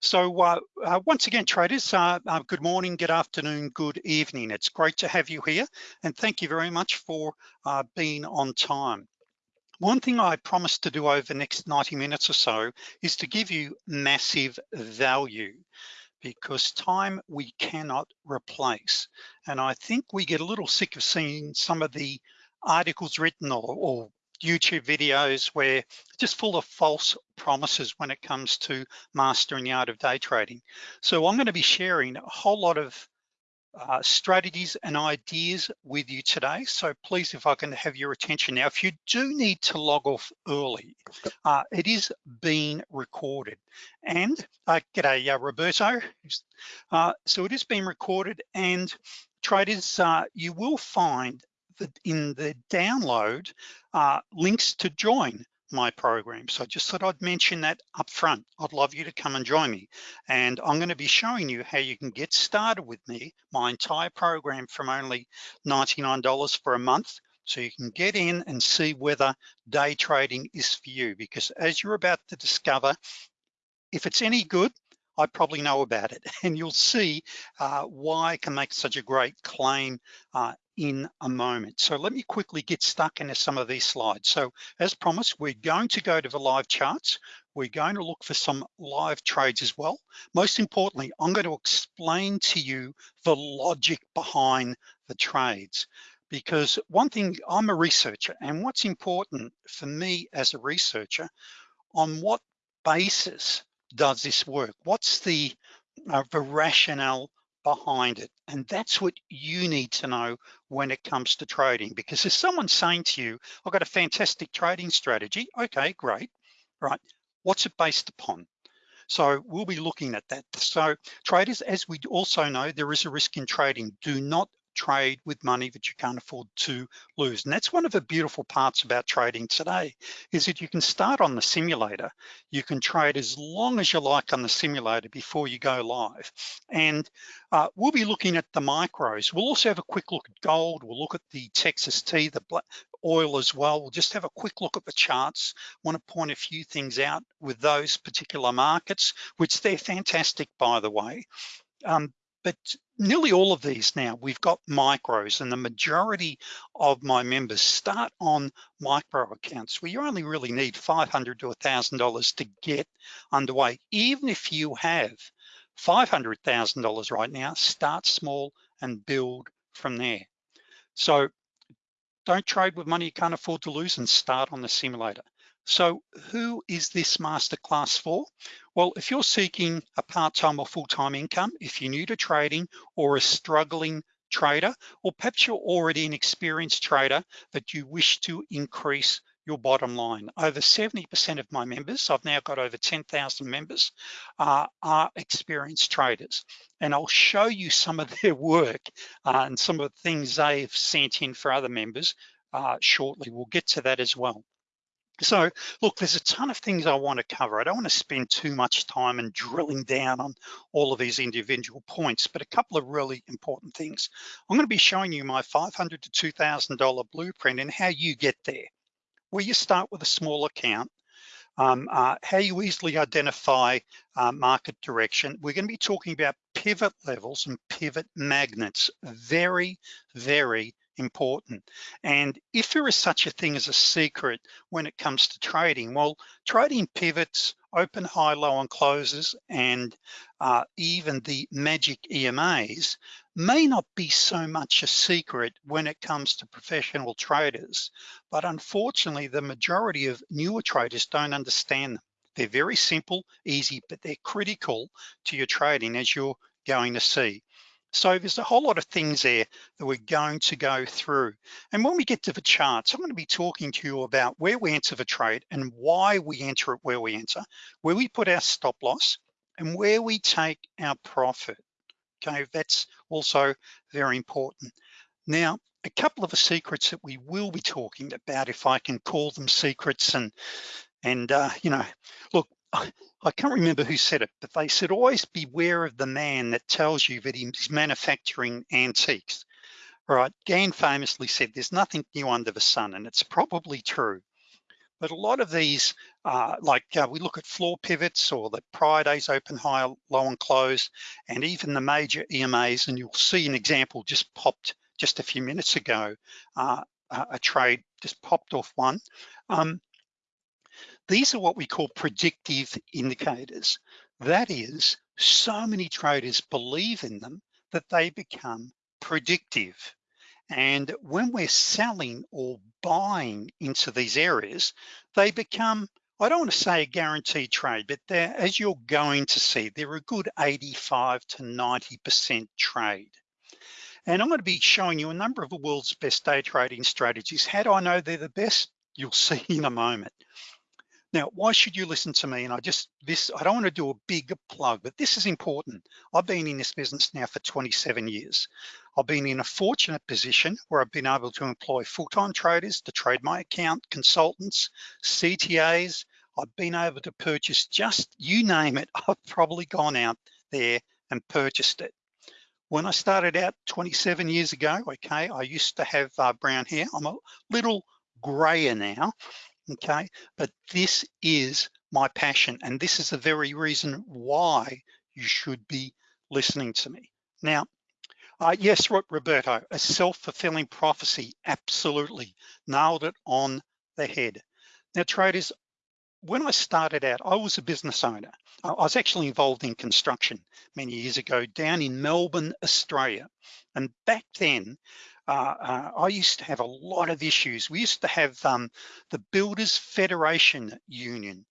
So uh, uh, once again, traders, uh, uh, good morning, good afternoon, good evening. It's great to have you here and thank you very much for uh, being on time. One thing I promised to do over the next 90 minutes or so is to give you massive value because time we cannot replace. And I think we get a little sick of seeing some of the articles written or, or YouTube videos where just full of false promises when it comes to mastering the art of day trading. So I'm gonna be sharing a whole lot of uh, strategies and ideas with you today. So please, if I can have your attention now, if you do need to log off early, uh, it is being recorded. And uh, g'day, uh, Roberto. Uh, so it is being recorded and traders, uh, you will find that in the download uh, links to join my program. So I just thought I'd mention that up front. I'd love you to come and join me. And I'm gonna be showing you how you can get started with me, my entire program from only $99 for a month. So you can get in and see whether day trading is for you. Because as you're about to discover, if it's any good, I probably know about it and you'll see uh, why I can make such a great claim uh, in a moment. So let me quickly get stuck into some of these slides. So as promised, we're going to go to the live charts. We're going to look for some live trades as well. Most importantly, I'm going to explain to you the logic behind the trades because one thing, I'm a researcher and what's important for me as a researcher, on what basis does this work? What's the, uh, the rationale behind it. And that's what you need to know when it comes to trading, because if someone's saying to you, I've got a fantastic trading strategy, okay, great, right? What's it based upon? So we'll be looking at that. So traders, as we also know, there is a risk in trading. Do not trade with money that you can't afford to lose. And that's one of the beautiful parts about trading today, is that you can start on the simulator. You can trade as long as you like on the simulator before you go live. And uh, we'll be looking at the micros. We'll also have a quick look at gold. We'll look at the Texas T, the oil as well. We'll just have a quick look at the charts. Want to point a few things out with those particular markets, which they're fantastic, by the way. Um, but nearly all of these now, we've got micros and the majority of my members start on micro accounts where you only really need 500 to $1,000 to get underway. Even if you have $500,000 right now, start small and build from there. So don't trade with money you can't afford to lose and start on the simulator. So who is this masterclass for? Well, if you're seeking a part-time or full-time income, if you're new to trading or a struggling trader, or perhaps you're already an experienced trader that you wish to increase your bottom line. Over 70% of my members, I've now got over 10,000 members, uh, are experienced traders. And I'll show you some of their work uh, and some of the things they've sent in for other members uh, shortly. We'll get to that as well. So look, there's a ton of things I wanna cover. I don't wanna spend too much time and drilling down on all of these individual points, but a couple of really important things. I'm gonna be showing you my 500 to $2,000 blueprint and how you get there. Where you start with a small account, um, uh, how you easily identify uh, market direction. We're gonna be talking about pivot levels and pivot magnets. Very, very important. And if there is such a thing as a secret when it comes to trading, well, trading pivots, open, high, low and closes, and uh, even the magic EMAs may not be so much a secret when it comes to professional traders, but unfortunately, the majority of newer traders don't understand them. They're very simple, easy, but they're critical to your trading as you're going to see. So there's a whole lot of things there that we're going to go through. And when we get to the charts, I'm gonna be talking to you about where we enter the trade and why we enter it where we enter, where we put our stop loss and where we take our profit. Okay, that's also very important. Now, a couple of the secrets that we will be talking about, if I can call them secrets and, and uh, you know, look, I can't remember who said it, but they said, always beware of the man that tells you that he's manufacturing antiques. Right, Gann famously said, there's nothing new under the sun, and it's probably true. But a lot of these, uh, like uh, we look at floor pivots or the prior days open, high, low and close, and even the major EMAs, and you'll see an example just popped just a few minutes ago, uh, a trade just popped off one. Um, these are what we call predictive indicators. That is, so many traders believe in them that they become predictive. And when we're selling or buying into these areas, they become, I don't want to say a guaranteed trade, but they're, as you're going to see, they're a good 85 to 90% trade. And I'm gonna be showing you a number of the world's best day trading strategies. How do I know they're the best? You'll see in a moment. Now, why should you listen to me? And I just, this, I don't wanna do a big plug, but this is important. I've been in this business now for 27 years. I've been in a fortunate position where I've been able to employ full-time traders to trade my account, consultants, CTAs. I've been able to purchase just, you name it, I've probably gone out there and purchased it. When I started out 27 years ago, okay, I used to have uh, brown hair. I'm a little grayer now, okay? But this is my passion and this is the very reason why you should be listening to me. Now, uh, yes, Roberto, a self-fulfilling prophecy, absolutely, nailed it on the head. Now traders, when I started out, I was a business owner. I was actually involved in construction many years ago down in Melbourne, Australia. And back then, uh, uh, I used to have a lot of issues. We used to have um, the Builders Federation Union.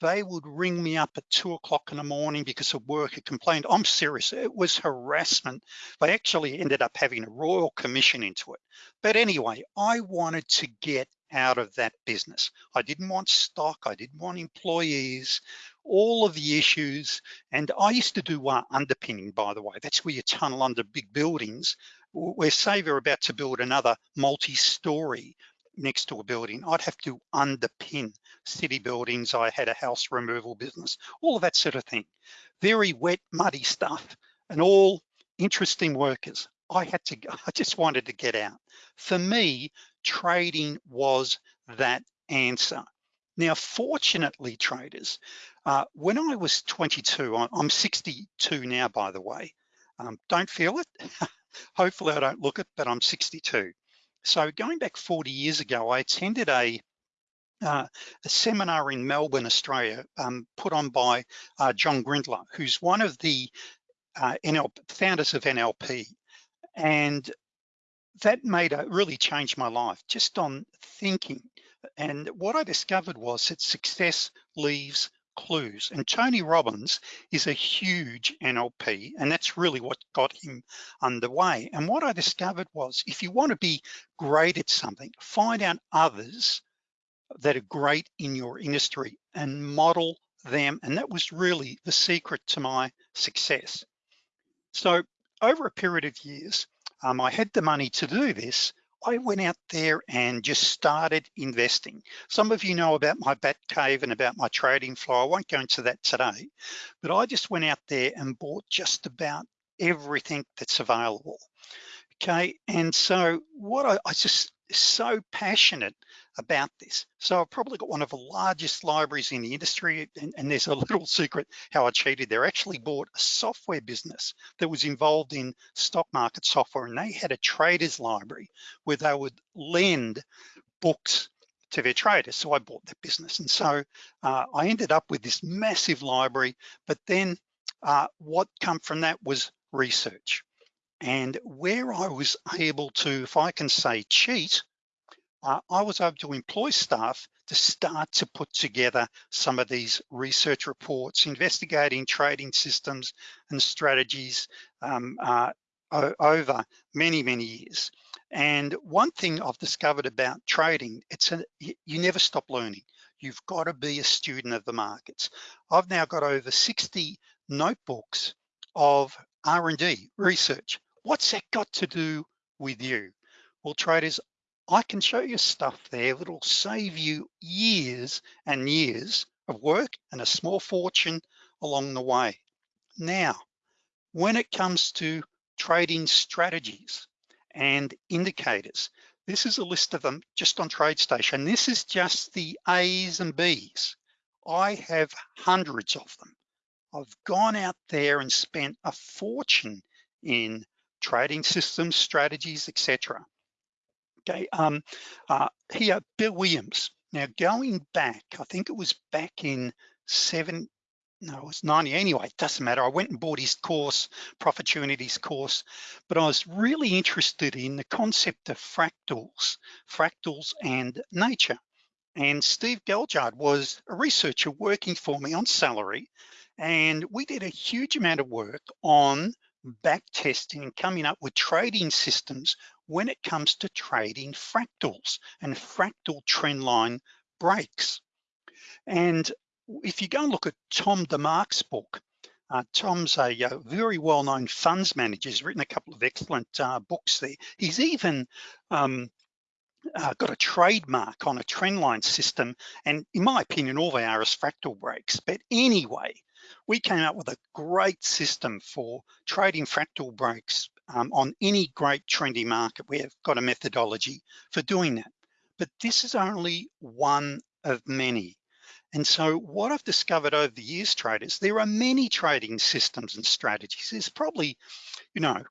They would ring me up at two o'clock in the morning because a worker complained. I'm serious, it was harassment. They actually ended up having a royal commission into it. But anyway, I wanted to get out of that business. I didn't want stock, I didn't want employees, all of the issues. And I used to do uh, underpinning, by the way. That's where you tunnel under big buildings we're say we're about to build another multi-story next to a building, I'd have to underpin city buildings. I had a house removal business, all of that sort of thing. Very wet, muddy stuff and all interesting workers. I had to, I just wanted to get out. For me, trading was that answer. Now, fortunately, traders, uh, when I was 22, I'm 62 now, by the way, um, don't feel it. Hopefully I don't look it, but I'm 62. So going back 40 years ago, I attended a, uh, a seminar in Melbourne, Australia, um, put on by uh, John Grinder, who's one of the uh, NL, founders of NLP. And that made a really changed my life just on thinking. And what I discovered was that success leaves clues. And Tony Robbins is a huge NLP, and that's really what got him underway. And what I discovered was if you want to be great at something, find out others that are great in your industry and model them. And that was really the secret to my success. So over a period of years, um, I had the money to do this, I went out there and just started investing. Some of you know about my bat cave and about my trading flow. I won't go into that today, but I just went out there and bought just about everything that's available. Okay, and so what I, I just so passionate about this. So I've probably got one of the largest libraries in the industry and, and, there's a little secret how I cheated there. Actually bought a software business that was involved in stock market software and they had a traders library where they would lend books to their traders. So I bought that business. And so uh, I ended up with this massive library, but then uh, what come from that was research. And where I was able to, if I can say cheat, uh, I was able to employ staff to start to put together some of these research reports, investigating trading systems and strategies um, uh, over many, many years. And one thing I've discovered about trading, it's a, you never stop learning. You've got to be a student of the markets. I've now got over 60 notebooks of R&D research. What's that got to do with you? Well, traders, I can show you stuff there that'll save you years and years of work and a small fortune along the way. Now, when it comes to trading strategies and indicators, This is a list of them just on TradeStation. This is just the A's and B's. I have hundreds of them. I've gone out there and spent a fortune in trading systems, strategies, etc. Okay, um, uh, here, Bill Williams. Now going back, I think it was back in seven, no, it was 90 anyway, it doesn't matter. I went and bought his course, Profitunities course, but I was really interested in the concept of fractals, fractals and nature. And Steve Galjard was a researcher working for me on salary. And we did a huge amount of work on back testing and coming up with trading systems when it comes to trading fractals and fractal trend line breaks. And if you go and look at Tom DeMark's book, uh, Tom's a, uh, very well-known funds manager. He's written a couple of excellent uh, books there. He's even um, uh, got a trademark on a trendline system, and in my opinion, all they are is fractal breaks. But anyway, we came up with a great system for trading fractal breaks um, on any great trendy market. We have got a methodology for doing that. But this is only one of many. And so what I've discovered over the years, traders, there are many trading systems and strategies. There's probably, you know,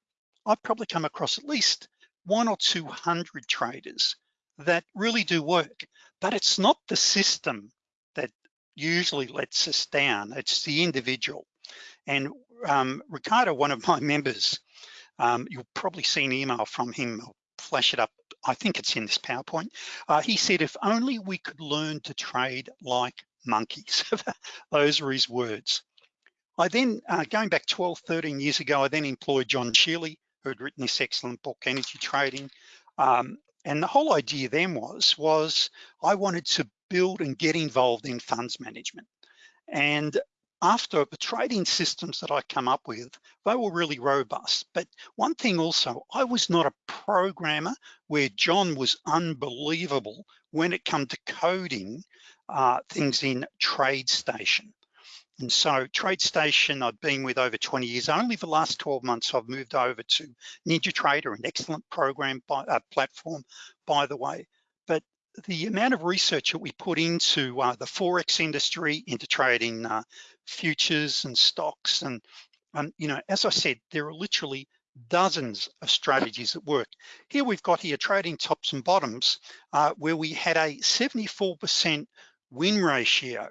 I've probably come across at least one or 200 traders that really do work, but it's not the system that usually lets us down, it's the individual. And um, Ricardo, one of my members, um, you'll probably see an email from him, I'll flash it up I think it's in this PowerPoint. Uh, he said, if only we could learn to trade like monkeys. Those were his words. I then, uh, going back 12, 13 years ago, I then employed John Shealy, who had written this excellent book, Energy Trading. Um, and the whole idea then was, was I wanted to build and get involved in funds management. And after the trading systems that I come up with, they were really robust. But one thing also, I was not a programmer where John was unbelievable when it come to coding uh, things in TradeStation. And so TradeStation, I've been with over 20 years. Only the last 12 months, I've moved over to NinjaTrader, an excellent program by, uh, platform, by the way. But the amount of research that we put into uh, the Forex industry, into trading uh, futures and stocks, and um, you know, as I said, there are literally dozens of strategies that work. Here we've got here trading tops and bottoms, uh, where we had a 74% win ratio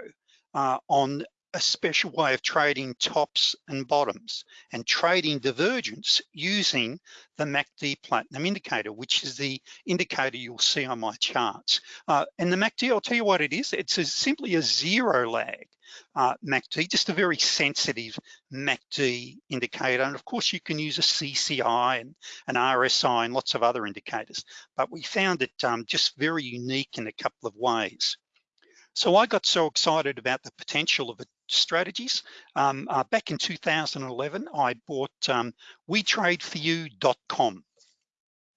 uh, on a special way of trading tops and bottoms and trading divergence using the MACD Platinum indicator, which is the indicator you'll see on my charts. Uh, and the MACD, I'll tell you what it is. It's a, simply a zero lag uh, MACD, just a very sensitive MACD indicator. And of course you can use a CCI and an RSI and lots of other indicators, but we found it um, just very unique in a couple of ways. So I got so excited about the potential of the strategies. Um, uh, back in 2011, I bought um, WeTradeForYou.com.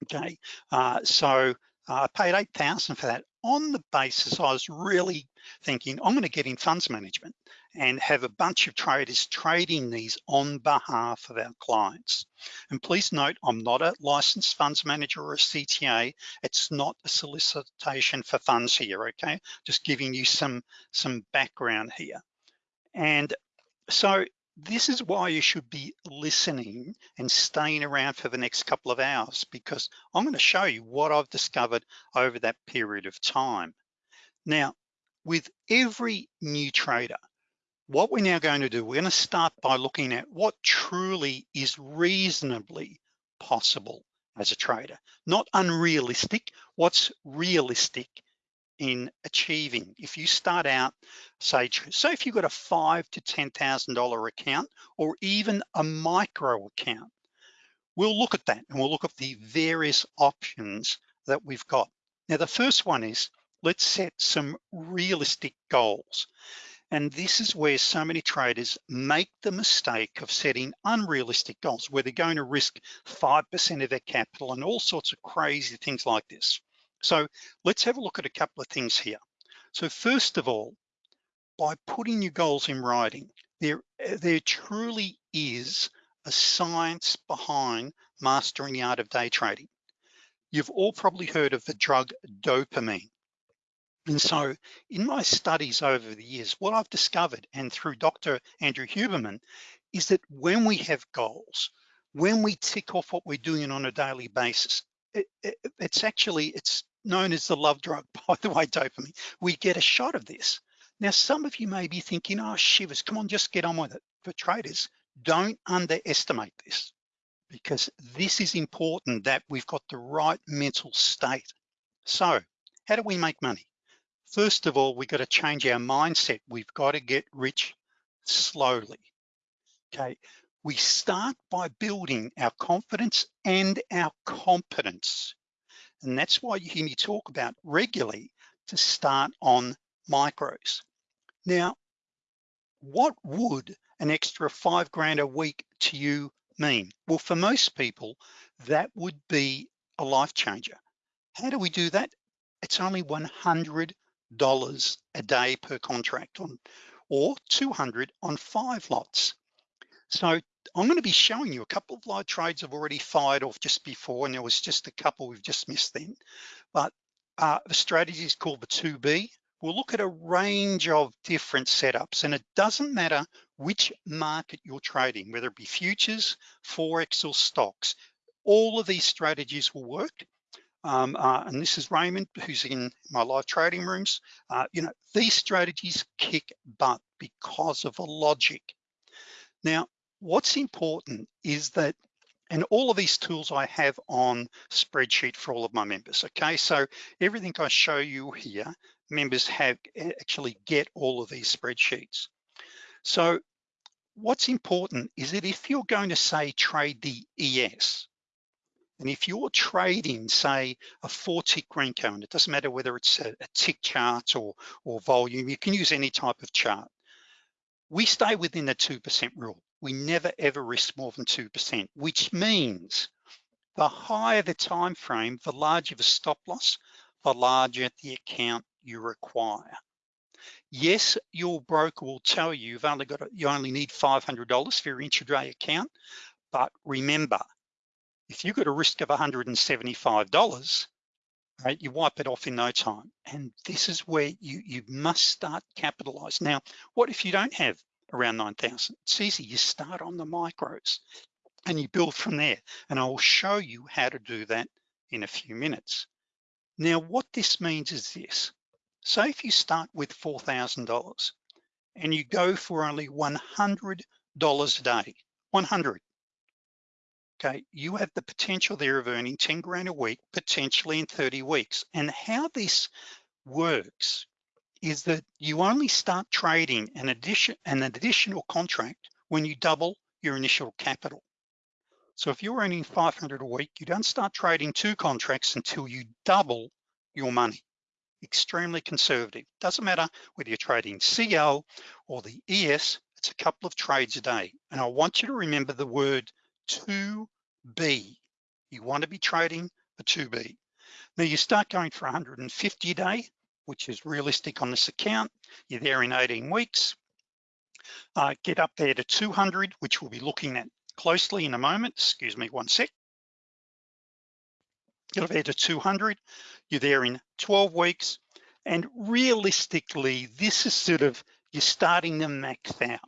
Okay, uh, so uh, I paid 8,000 for that on the basis I was really thinking I'm gonna get in funds management and have a bunch of traders trading these on behalf of our clients. And please note, I'm not a licensed funds manager or a CTA. It's not a solicitation for funds here, okay? Just giving you some, some background here. And so this is why you should be listening and staying around for the next couple of hours because I'm gonna show you what I've discovered over that period of time. Now, with every new trader, what we're now going to do, we're gonna start by looking at what truly is reasonably possible as a trader, not unrealistic, what's realistic in achieving. If you start out, say, so if you've got a five to $10,000 account or even a micro account, we'll look at that and we'll look at the various options that we've got. Now, the first one is, let's set some realistic goals. And this is where so many traders make the mistake of setting unrealistic goals, where they're going to risk 5% of their capital and all sorts of crazy things like this. So let's have a look at a couple of things here. So first of all, by putting your goals in writing, there, there truly is a science behind mastering the art of day trading. You've all probably heard of the drug dopamine. And so in my studies over the years, what I've discovered and through Dr. Andrew Huberman is that when we have goals, when we tick off what we're doing on a daily basis, it, it, it's actually, it's known as the love drug, by the way, dopamine. We get a shot of this. Now, some of you may be thinking, oh, shivers, come on, just get on with it. For traders, don't underestimate this because this is important that we've got the right mental state. So how do we make money? First of all, we've got to change our mindset. We've got to get rich slowly, okay? We start by building our confidence and our competence. And that's why you hear me talk about regularly to start on micros. Now, what would an extra five grand a week to you mean? Well, for most people, that would be a life changer. How do we do that? It's only $100 a day per contract on, or 200 on five lots. So I'm gonna be showing you a couple of live trades I've already fired off just before, and there was just a couple we've just missed then. But uh, the strategy is called the 2B. We'll look at a range of different setups, and it doesn't matter which market you're trading, whether it be futures, Forex, or stocks. All of these strategies will work. Um, uh, and this is Raymond, who's in my live trading rooms. Uh, you know, these strategies kick butt because of the logic. Now, what's important is that, and all of these tools I have on spreadsheet for all of my members, okay? So everything I show you here, members have eh, actually get all of these spreadsheets. So what's important is that if you're going to say trade the ES, and if you're trading, say, a four tick Renko, and it doesn't matter whether it's a, a tick chart or, or volume, you can use any type of chart. We stay within the 2% rule. We never ever risk more than 2%, which means the higher the time frame, the larger the stop loss, the larger the account you require. Yes, your broker will tell you you've only got you only need $500 for your intraday account, but remember, if you've got a risk of $175, right, you wipe it off in no time. And this is where you, you must start capitalize. Now, what if you don't have around 9,000? It's easy, you start on the micros and you build from there. And I will show you how to do that in a few minutes. Now, what this means is this. Say if you start with $4,000 and you go for only $100 a day, 100, okay, you have the potential there of earning 10 grand a week, potentially in 30 weeks. And how this works is that you only start trading an addition an additional contract when you double your initial capital. So if you're earning 500 a week, you don't start trading two contracts until you double your money. Extremely conservative. Doesn't matter whether you're trading CL or the ES, it's a couple of trades a day. And I want you to remember the word 2B. You want to be trading a 2B. Now you start going for 150 a day, which is realistic on this account. You're there in 18 weeks. Uh, get up there to 200, which we'll be looking at closely in a moment. Excuse me one sec. Get up there to 200. You're there in 12 weeks. And realistically, this is sort of, you're starting to max out.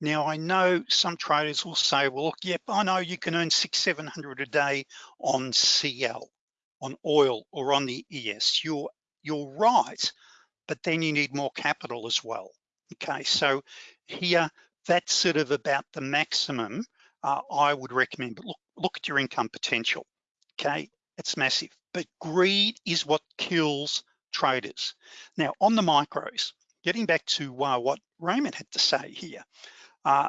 Now I know some traders will say, well, look, yep, I know you can earn six, 700 a day on CL, on oil or on the ES. You're, you're right, but then you need more capital as well. Okay, so here, that's sort of about the maximum uh, I would recommend, but look, look at your income potential, okay? It's massive, but greed is what kills traders. Now on the micros, getting back to uh, what Raymond had to say here, uh,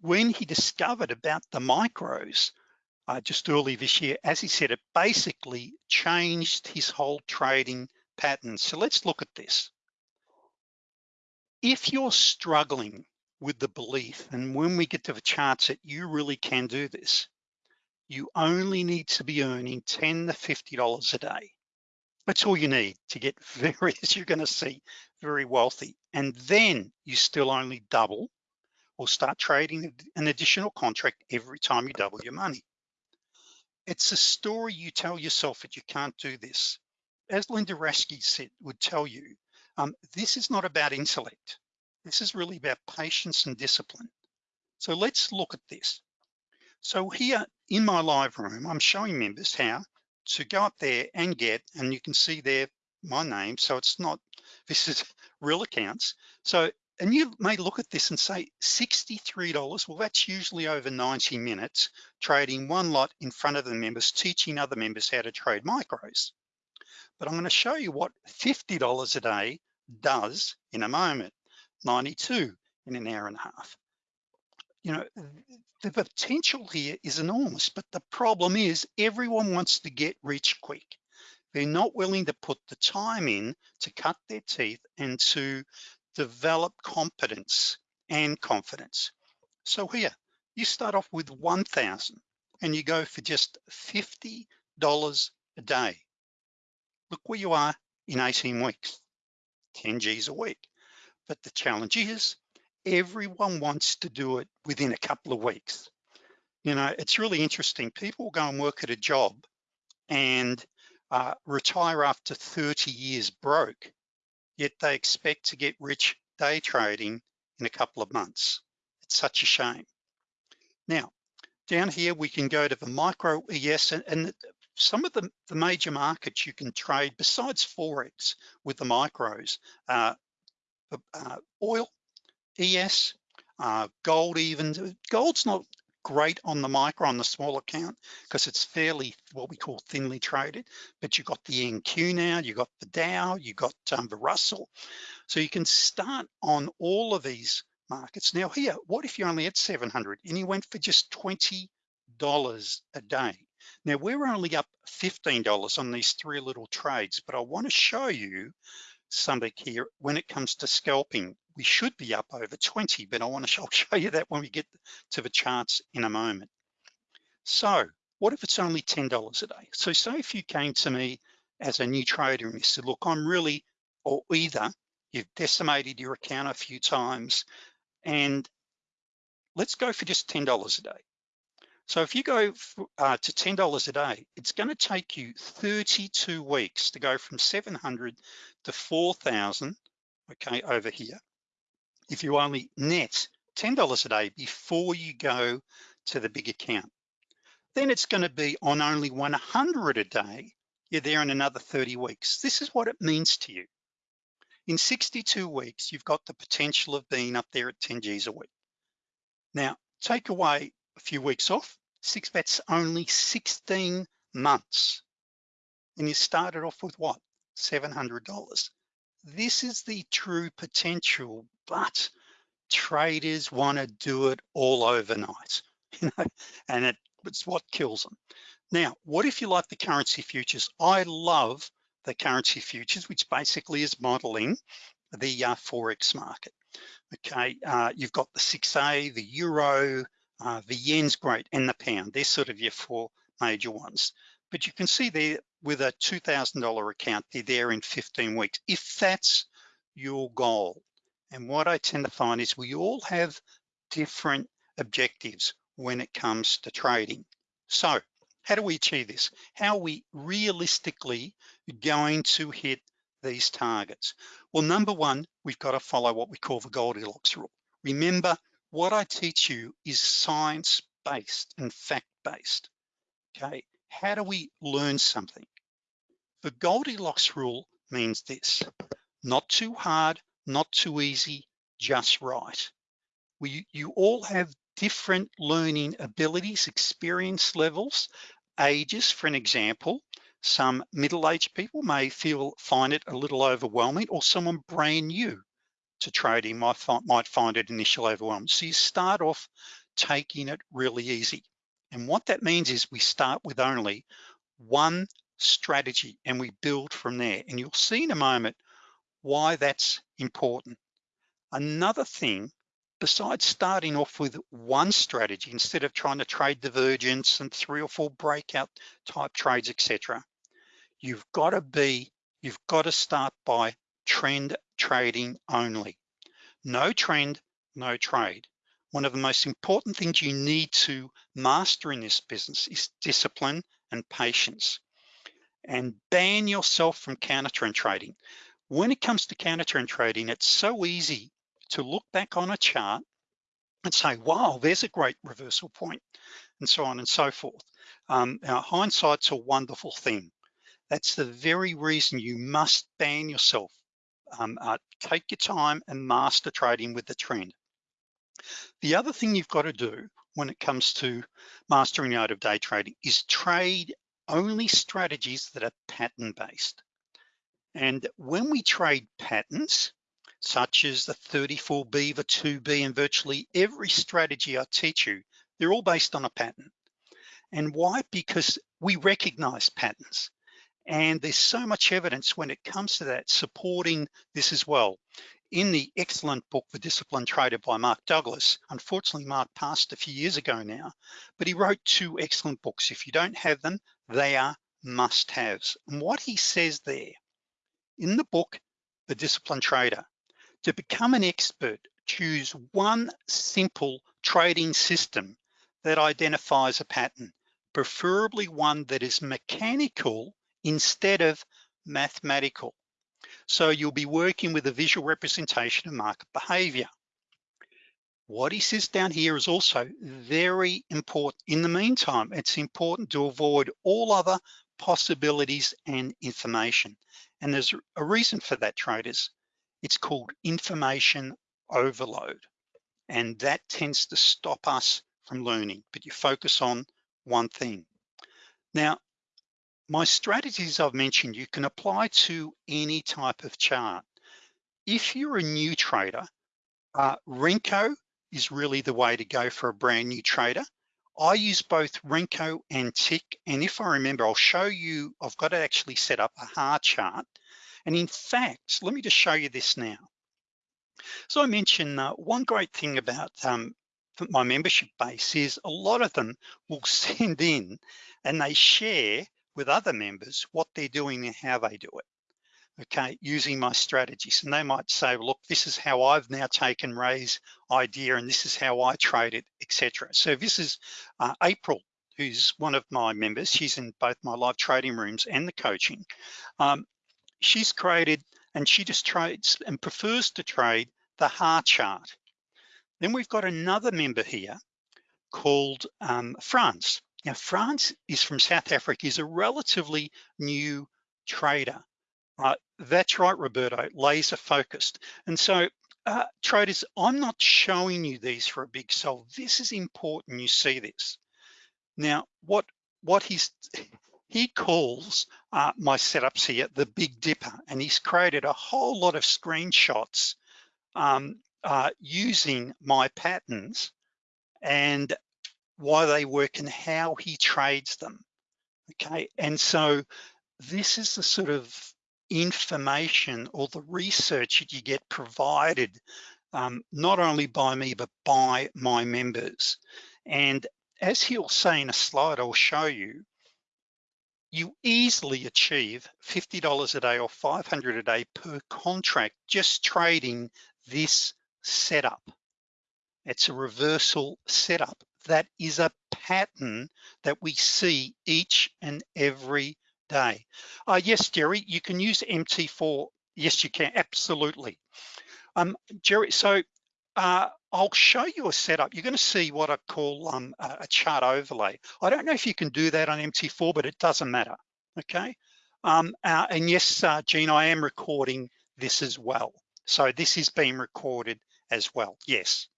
when he discovered about the micros uh, just early this year, as he said, it basically changed his whole trading pattern. So let's look at this. If you're struggling with the belief, and when we get to the charts that you really can do this, you only need to be earning 10 to $50 a day. That's all you need to get very, as you're gonna see, very wealthy. And then you still only double or start trading an additional contract every time you double your money. It's a story you tell yourself that you can't do this. As Linda Raschke said, would tell you, um, this is not about intellect. This is really about patience and discipline. So let's look at this. So here in my live room, I'm showing members how to go up there and get, and you can see there my name. So it's not, this is real accounts. So, and you may look at this and say $63, well, that's usually over 90 minutes trading one lot in front of the members, teaching other members how to trade micros. But I'm gonna show you what $50 a day does in a moment, 92 in an hour and a half you know, the potential here is enormous, but the problem is everyone wants to get rich quick. They're not willing to put the time in to cut their teeth and to develop competence and confidence. So here, you start off with 1,000 and you go for just $50 a day. Look where you are in 18 weeks, 10 G's a week. But the challenge is everyone wants to do it within a couple of weeks. You know, it's really interesting. People go and work at a job and uh, retire after 30 years broke, yet they expect to get rich day trading in a couple of months. It's such a shame. Now, down here, we can go to the micro ES and, and some of the, the, major markets you can trade besides Forex with the micros, uh, uh, oil, ES, uh, gold even, gold's not great on the micro, on the small account, because it's fairly what we call thinly traded, but you've got the NQ now, you've got the Dow, you've got um, the Russell. So you can start on all of these markets. Now here, what if you're only had 700 and you went for just $20 a day? Now we're only up $15 on these three little trades, but I wanna show you something here when it comes to scalping we should be up over 20, but I wanna show, show you that when we get to the charts in a moment. So what if it's only $10 a day? So say if you came to me as a new trader and you said, look, I'm really, or either you've decimated your account a few times and let's go for just $10 a day. So if you go uh, to $10 a day, it's gonna take you 32 weeks to go from 700 to 4,000, okay, over here if you only net $10 a day before you go to the big account. Then it's gonna be on only 100 a day, you're there in another 30 weeks. This is what it means to you. In 62 weeks, you've got the potential of being up there at 10 G's a week. Now, take away a few weeks off, six, that's only 16 months. And you started off with what? $700 this is the true potential, but traders want to do it all overnight, you know, and it, it's what kills them. Now, what if you like the currency futures? I love the currency futures, which basically is modeling the uh, Forex market. Okay, uh, you've got the 6A, the Euro, uh, the Yen's great, and the pound. They're sort of your four major ones. But you can see there with a $2,000 account, they're there in 15 weeks, if that's your goal. And what I tend to find is we all have different objectives when it comes to trading. So how do we achieve this? How are we realistically going to hit these targets? Well, number one, we've got to follow what we call the Goldilocks rule. Remember, what I teach you is science-based and fact-based, okay? how do we learn something? The Goldilocks rule means this, not too hard, not too easy, just right. We, you all have different learning abilities, experience levels, ages, for an example. Some middle-aged people may feel, find it a little overwhelming or someone brand new to trading might find, might find it initially overwhelming. So you start off taking it really easy. And what that means is we start with only one strategy and we build from there. And you'll see in a moment why that's important. Another thing, besides starting off with one strategy, instead of trying to trade divergence and three or four breakout type trades, etc., you've got to be, you've got to start by trend trading only. No trend, no trade. one of the most important things you need to master in this business is discipline and patience. And ban yourself from counter trend trading. When it comes to counter trend trading, it's so easy to look back on a chart and say, wow, there's a great reversal point, and so on and so forth. Um, hindsight's a wonderful thing. That's the very reason you must ban yourself. Um, uh, take your time and master trading with the trend. The other thing you've got to do when it comes to mastering art of day trading is trade only strategies that are pattern based. And when we trade patterns, such as the 34B, the 2B, and virtually every strategy I teach you, they're all based on a pattern. And why? Because we recognize patterns. And there's so much evidence when it comes to that supporting this as well. In the excellent book, The Disciplined Trader by Mark Douglas, unfortunately, Mark passed a few years ago now, but he wrote two excellent books. If you don't have them, they are must haves. And what he says there in the book, The Disciplined Trader, to become an expert, choose one simple trading system that identifies a pattern, preferably one that is mechanical instead of mathematical. So you'll be working with a visual representation of market behavior. What he says down here is also very important. In the meantime, it's important to avoid all other possibilities and information. And there's a reason for that, traders. It's called information overload. And that tends to stop us from learning, but you focus on one thing. Now, my strategies I've mentioned, you can apply to any type of chart. If you're a new trader, uh, Renko is really the way to go for a brand new trader. I use both Renko and Tick, and if I remember, I'll show you, I've got to actually set up a hard chart and in fact, let me just show you this now. So I mentioned uh, one great thing about um, my membership base is a lot of them will send in and they share with other members what they're doing and how they do it okay, using my strategies. And they might say, look, this is how I've now taken Ray's idea and this is how I trade it, etc. So this is uh, April, who's one of my members. She's in both my live trading rooms and the coaching. Um, she's created and she just trades and prefers to trade the HAR chart. Then we've got another member here called um, France. Now France is from South Africa, is a relatively new trader. Uh, that's right, Roberto, laser focused. And so uh, traders, I'm not showing you these for a big sell. This is important you see this. Now, what what he's he calls uh, my setups here the Big Dipper, and he's created a whole lot of screenshots um, uh, using my patterns and why they work and how he trades them, okay? And so this is the sort of information or the research that you get provided um, not only by me, but by my members. And as he'll say in a slide I'll show you, you easily achieve $50 a day or 500 a day per contract just trading this setup. It's a reversal setup. That is a pattern that we see each and every day. Uh, yes, Jerry, you can use MT4. Yes, you can, absolutely. Um, Jerry, so uh, I'll show you a setup. You're gonna see what I call um, a chart overlay. I don't know if you can do that on MT4, but it doesn't matter, okay? Um, uh, and yes, uh, Gene, I am recording this as well. So this is being recorded as well, yes.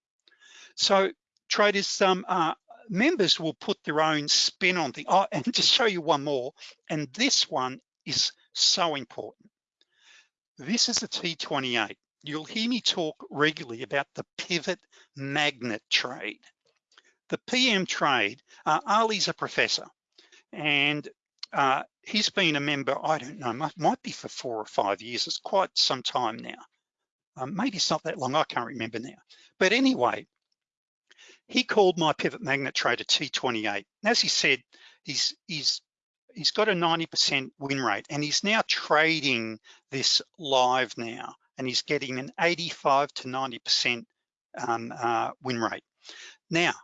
So traders, um, uh, members will put their own spin on things. Oh, and to show you one more, and this one is so important. This is a T28 you'll hear me talk regularly about the pivot magnet trade. The PM trade, uh, Ali's a professor and uh, he's been a member, I don't know, might, might, be for four or five years. It's quite some time now. Um, maybe it's not that long, I can't remember now. But anyway, he called my pivot magnet trade a T28. And as he said, he's, he's, he's got a 90% win rate and he's now trading this live now and he's getting an 85 to 90% um, uh, win rate. Now,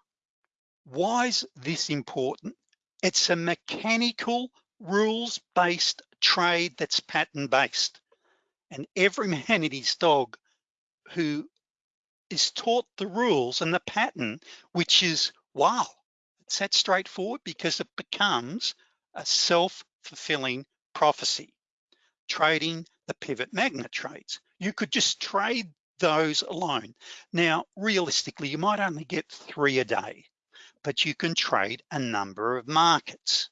why is this important? It's a mechanical rules-based trade that's pattern-based. And every man and his dog who is taught the rules and the pattern, which is, wow, it's that straightforward because it becomes a self-fulfilling prophecy. Trading the pivot magnet trades. You could just trade those alone. Now, realistically, you might only get three a day, but you can trade a number of markets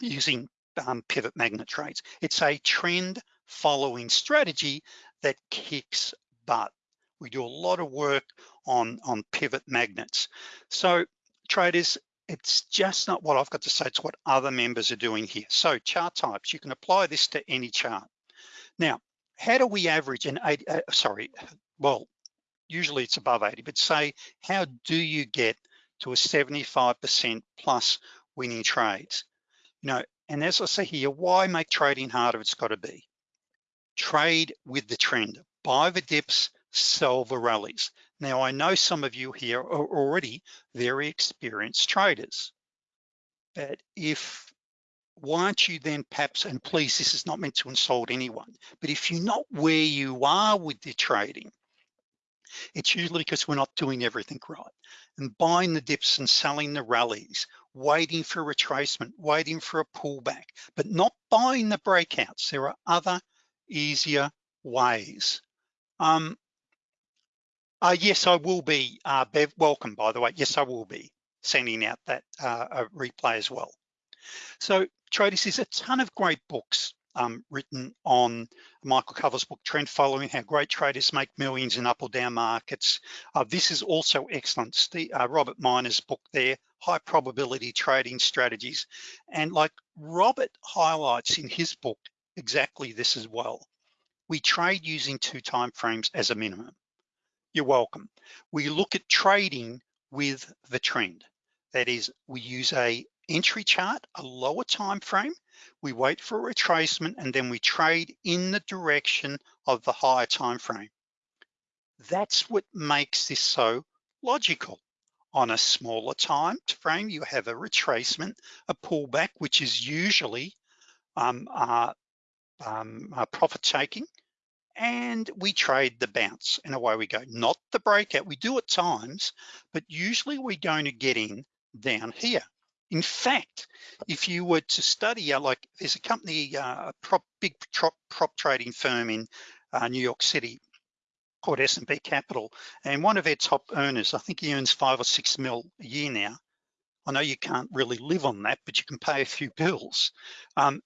using um, pivot magnet trades. It's a trend following strategy that kicks butt. We do a lot of work on, on pivot magnets. So traders, it's just not what I've got to say, it's what other members are doing here. So chart types, you can apply this to any chart. Now, how do we average an 80, uh, sorry, well, usually it's above 80, but say, how do you get to a 75% plus winning trades? You know, and as I say here, why make trading harder? It's gotta be. Trade with the trend, buy the dips, sell the rallies. Now, I know some of you here are already very experienced traders, but if, why aren't you then perhaps, and please, this is not meant to insult anyone, but if you're not where you are with the trading, it's usually because we're not doing everything right. And buying the dips and selling the rallies, waiting for retracement, waiting for a pullback, but not buying the breakouts. There are other easier ways. Um, uh, yes, I will be, uh, Bev, welcome by the way. Yes, I will be sending out that uh, replay as well. So traders, there's a ton of great books um, written on Michael Covel's book, Trend Following, How Great Traders Make Millions in Up or Down Markets. Uh, this is also excellent. Uh, Robert Miner's book there, High Probability Trading Strategies. And like Robert highlights in his book, exactly this as well. We trade using two time frames as a minimum. You're welcome. We look at trading with the trend. That is, we use a entry chart, a lower time frame, we wait for a retracement and then we trade in the direction of the higher time frame. That's what makes this so logical. On a smaller time frame, you have a retracement, a pullback, which is usually um, uh, um, uh, profit taking, and we trade the bounce and away we go. Not the breakout, we do at times, but usually we're going to get in down here. In fact, if you were to study, uh, like there's a company, uh, a prop, big prop, prop trading firm in uh, New York City called SMB Capital, and one of their top earners, I think he earns five or six mil a year now. I know you can't really live on that, but you can pay a few bills. Um,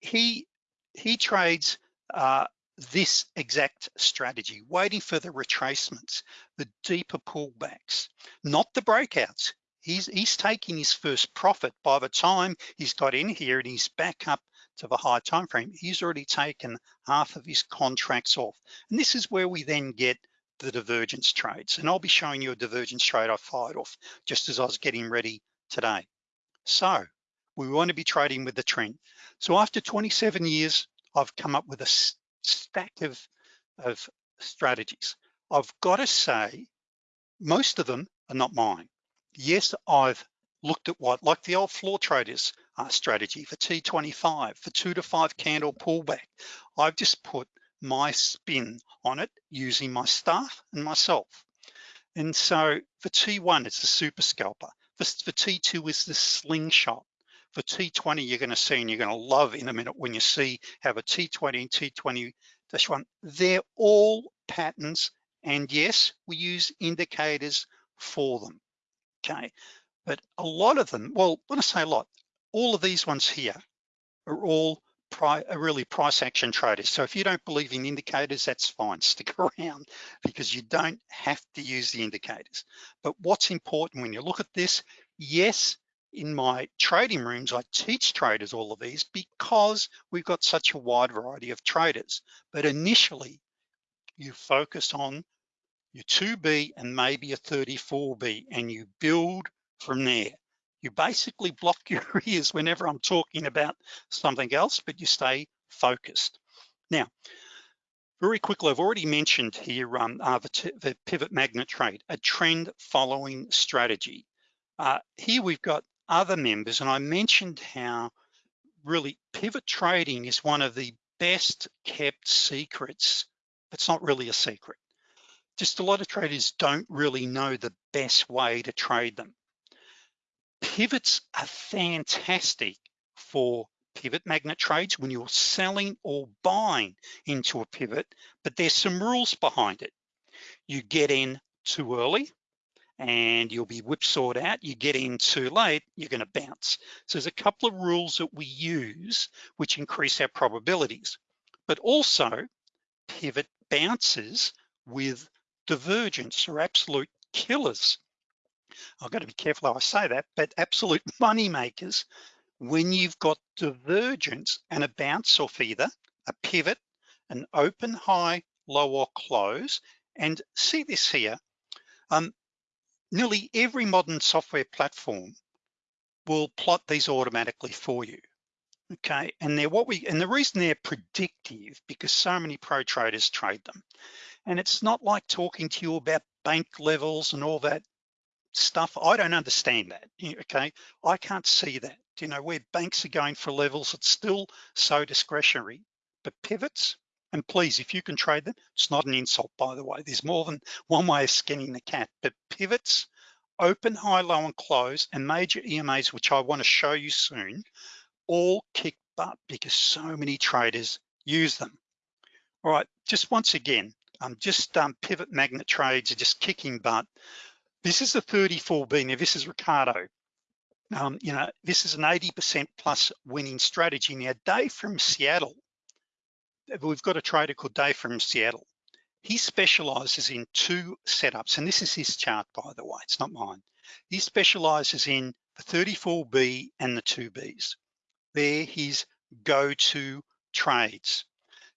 he he trades uh, this exact strategy, waiting for the retracements, the deeper pullbacks, not the breakouts. He's he's taking his first profit. By the time he's got in here and he's back up to the high time frame he's already taken half of his contracts off. And this is where we then get the divergence trades. And I'll be showing you a divergence trade I fired off just as I was getting ready today. So we want to be trading with the trend. So after 27 years I've come up with a stack of of strategies I've got to say most of them are not mine yes, I've looked at what, like the old floor traders uh, strategy for T25, for two to five candle pullback. I've just put my spin on it using my staff and myself. And so for T1, it's the super scalper. For, for T2 is the slingshot. For T20, you're gonna see, and you're gonna love in a minute when you see how a T20 and T20-1, they're all patterns. And yes, we use indicators for them okay? But a lot of them, well, when I say a lot, all of these ones here are all pri are really price action traders. So if you don't believe in indicators, that's fine, stick around because you don't have to use the indicators. But what's important when you look at this, yes, in my trading rooms, I teach traders all of these because we've got such a wide variety of traders. But initially, you focus on your 2B and maybe a 34B and you build from there. You basically block your ears whenever I'm talking about something else, but you stay focused. Now, Very quickly, I've already mentioned here um, uh, the, the, pivot magnet trade, a trend following strategy. Uh, here we've got other members and I mentioned how really pivot trading is one of the best kept secrets. It's not really a secret. Just a lot of traders don't really know the best way to trade them. Pivots are fantastic for pivot magnet trades when you're selling or buying into a pivot, but there's some rules behind it. You get in too early and you'll be whipsawed out. You get in too late, you're gonna bounce. So there's a couple of rules that we use which increase our probabilities, but also pivot bounces with divergence are absolute killers. I've got to be careful how I say that, but absolute money makers when you've got divergence and a bounce off either a pivot, an open, high, low or close, and see this here, um, nearly every modern software platform will plot these automatically for you. Okay, and they're what we, and the reason they're predictive because so many pro traders trade them. And it's not like talking to you about bank levels and all that stuff. I don't understand that, okay? I can't see that you know, where banks are going for levels, it's still so discretionary, but pivots, and please, if you can trade them, it's not an insult, by the way. There's more than one way of skinning the cat, but pivots, open, high, low, and close, and major EMAs, which I wanna show you soon, all kick butt because so many traders use them. All right, just once again, um, just um, pivot magnet trades are just kicking butt. This is the 34B, now this is Ricardo. Um, you know, this is an 80% plus winning strategy. Now, Dave from Seattle, we've got a trader called Dave from Seattle. He specializes in two setups, and this is his chart, by the way, it's not mine. He specializes in the 34B and the 2Bs. They're his go-to trades.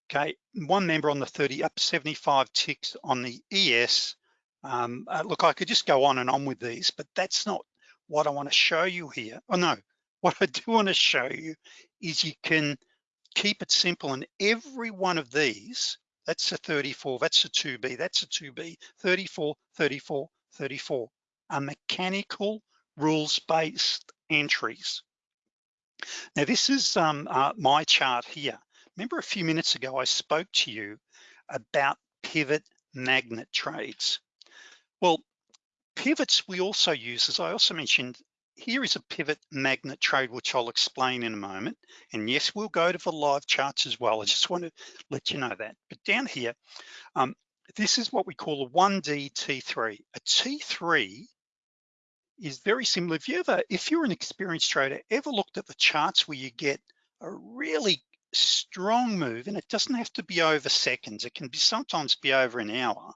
Okay, one member on the 30 up 75 ticks on the ES. Um, uh, look, I could just go on and on with these, but that's not what I wanna show you here, oh no, what I do wanna show you is you can keep it simple and every one of these, that's a 34, that's a 2B, that's a 2B, 34, 34, 34, are mechanical rules-based entries. Now this is um, uh, my chart here. Remember a few minutes ago, I spoke to you about pivot magnet trades. Well, Pivots we also use, as I also mentioned, here is a pivot magnet trade, which I'll explain in a moment. And yes, we'll go to the live charts as well. I just want to let you know that. But down here, um, this is what we call a 1D T3. A T3 is very similar. If you ever, if you're an experienced trader, ever looked at the charts where you get a really strong move, and it doesn't have to be over seconds, it can be sometimes be over an hour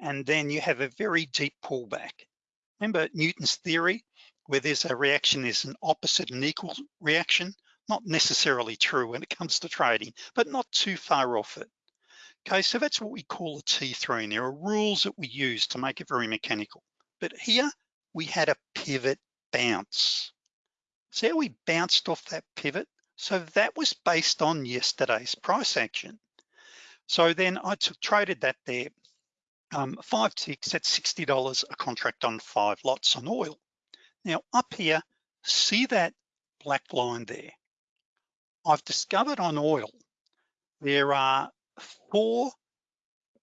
and then you have a very deep pullback. Remember Newton's theory, where there's a reaction, there's an opposite and equal reaction, not necessarily true when it comes to trading, but not too far off it. Okay, so that's what we call a T3, and there are rules that we use to make it very mechanical. But here, we had a pivot bounce. See how we bounced off that pivot? So that was based on yesterday's price action. So then I took, traded that there um, five ticks at $60 a contract on five lots on oil. Now up here, see that black line there? I've discovered on oil, there are four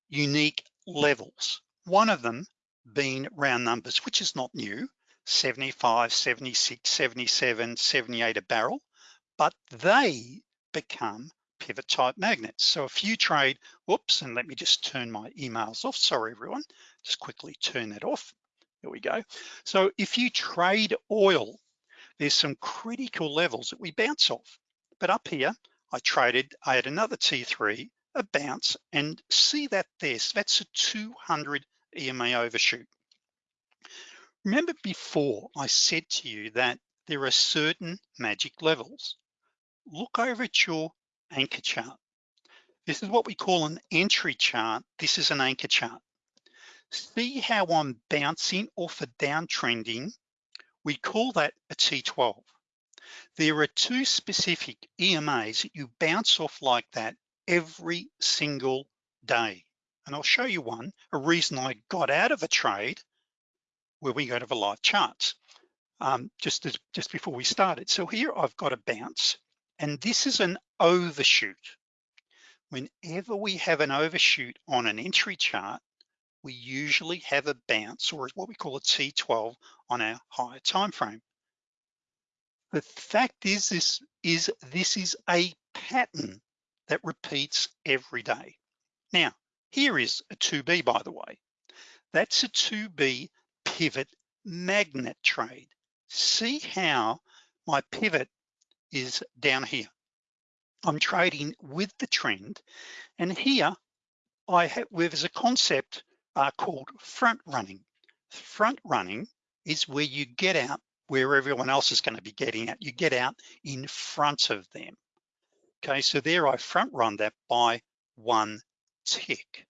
unique levels. One of them being round numbers, which is not new, 75, 76, 77, 78 a barrel, but they become pivot type magnets. So if you trade, whoops, and let me just turn my emails off. Sorry, everyone, just quickly turn that off. There we go. So if you trade oil, there's some critical levels that we bounce off. But up here, I traded, I had another T3, a bounce, and see that there, so that's a 200 EMA overshoot. Remember before I said to you that there are certain magic levels. Look over at your anchor chart. This is what we call an entry chart. This is an anchor chart. See how I'm bouncing off a downtrending. We call that a T12. There are two specific EMAs that you bounce off like that every single day. And I'll show you one, a reason I got out of a trade where we go to the live charts um, just, as, just before we started. So here I've got a bounce and this is an overshoot. Whenever we have an overshoot on an entry chart, we usually have a bounce or what we call a T12 on our higher time frame. The fact is this is this is a pattern that repeats every day. Now, here is a 2B by the way. That's a 2B pivot magnet trade. See how my pivot is down here. I'm trading with the trend and here I have, there's a concept uh, called front running. Front running is where you get out where everyone else is gonna be getting out. You get out in front of them. Okay, so there I front run that by one tick.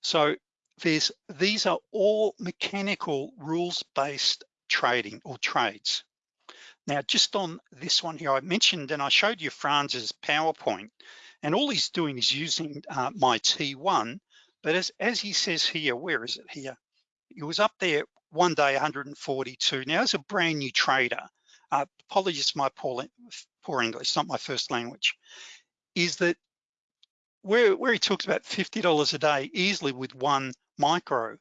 So there's these are all mechanical rules-based trading or trades. Now, just on this one here, I mentioned and I showed you Franz's PowerPoint, and all he's doing is using uh, my T1, but as, as he says here, where is it here? It was up there one day 142. Now, as a brand new trader, uh, apologies for my poor, poor English, not my first language, is that where, where he talks about $50 a day easily with one micro,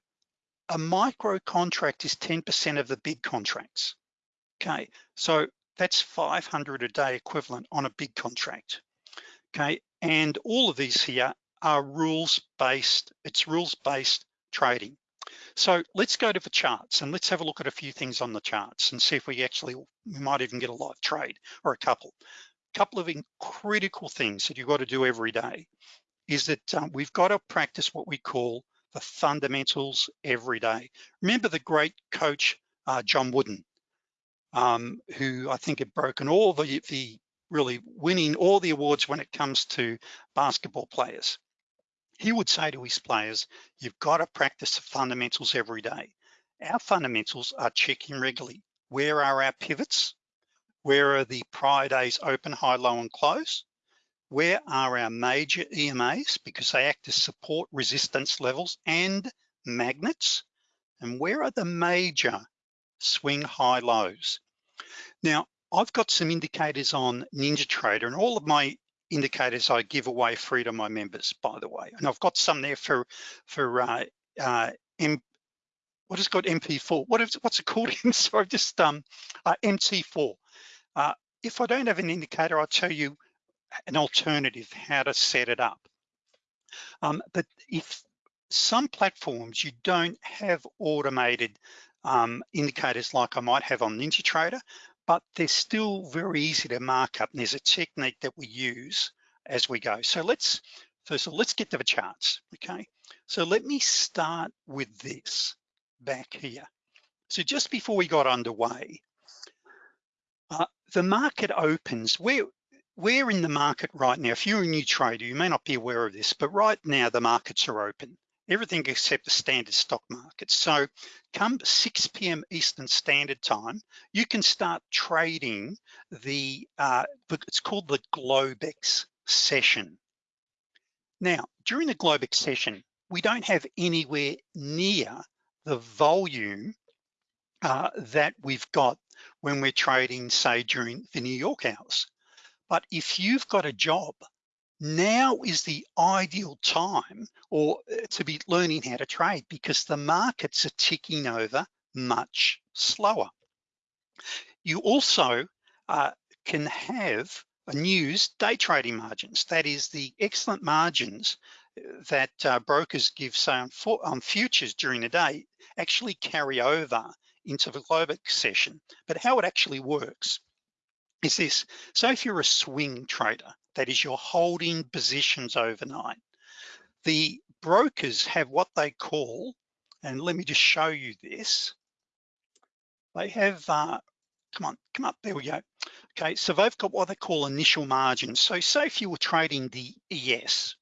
a micro contract is 10% of the big contracts. Okay, so that's 500 a day equivalent on a big contract. Okay, and all of these here are rules-based, it's rules-based trading. So let's go to the charts and let's have a look at a few things on the charts and see if we actually, we might even get a live trade or a couple. A couple of critical things that you've got to do every day is that um, we've got to practice what we call the fundamentals every day. Remember the great coach, uh, John Wooden, um, who I think had broken all the, the really winning all the awards when it comes to basketball players. He would say to his players, you've got to practice the fundamentals every day. Our fundamentals are checking regularly. Where are our pivots? Where are the prior days open, high, low, and close? Where are our major EMAs? Because they act as support resistance levels and magnets. And where are the major swing high lows? Now, I've got some indicators on NinjaTrader and all of my indicators I give away free to my members, by the way. And I've got some there for, for uh, uh, M, what is called MP4? What is, what's it called? Sorry, just um, uh, MT4. Uh, if I don't have an indicator, I'll tell you an alternative, how to set it up. Um, but if some platforms you don't have automated um, indicators like I might have on NinjaTrader, but they're still very easy to mark up. And there's a technique that we use as we go. So let's, first of all, let's get to the charts, okay? So let me start with this back here. So just before we got underway, uh, the market opens, we're, we're in the market right now. If you're a new trader, you may not be aware of this, but right now the markets are open everything except the standard stock market. So come 6 p.m. Eastern Standard Time, you can start trading the, uh, it's called the Globex session. Now, during the Globex session, we don't have anywhere near the volume uh, that we've got when we're trading, say, during the New York hours. But if you've got a job now is the ideal time or uh, to be learning how to trade because the markets are ticking over much slower. You also uh, can have a news day trading margins. That is the excellent margins uh, that uh, brokers give say on, for, on futures during the day actually carry over into the Globex session. But how it actually works is this. So if you're a swing trader, that is you're holding positions overnight. The brokers have what they call, and let me just show you this. They have, uh, come on, come up, there we go. Okay, so they've got what they call initial margins. So say if you were trading the ES,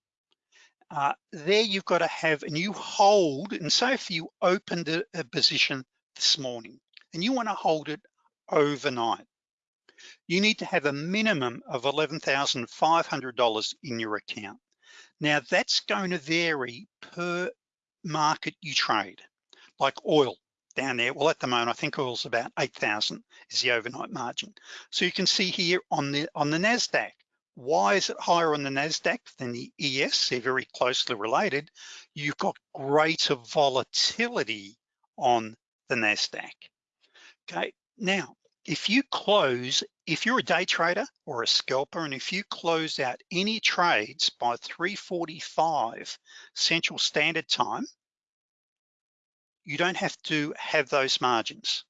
uh, there you've got to have, and you hold, and say if you opened a, a position this morning, and you wanna hold it overnight you need to have a minimum of $11,500 in your account. Now that's going to vary per market you trade, like oil down there. Well, at the moment, I think oil's about 8,000 is the overnight margin. So you can see here on the on the NASDAQ, why is it higher on the NASDAQ than the ES? They're very closely related. You've got greater volatility on the NASDAQ. Okay, now, if you close, if you're a day trader or a scalper, and if you close out any trades by 345 Central Standard Time, you don't have to have those margins,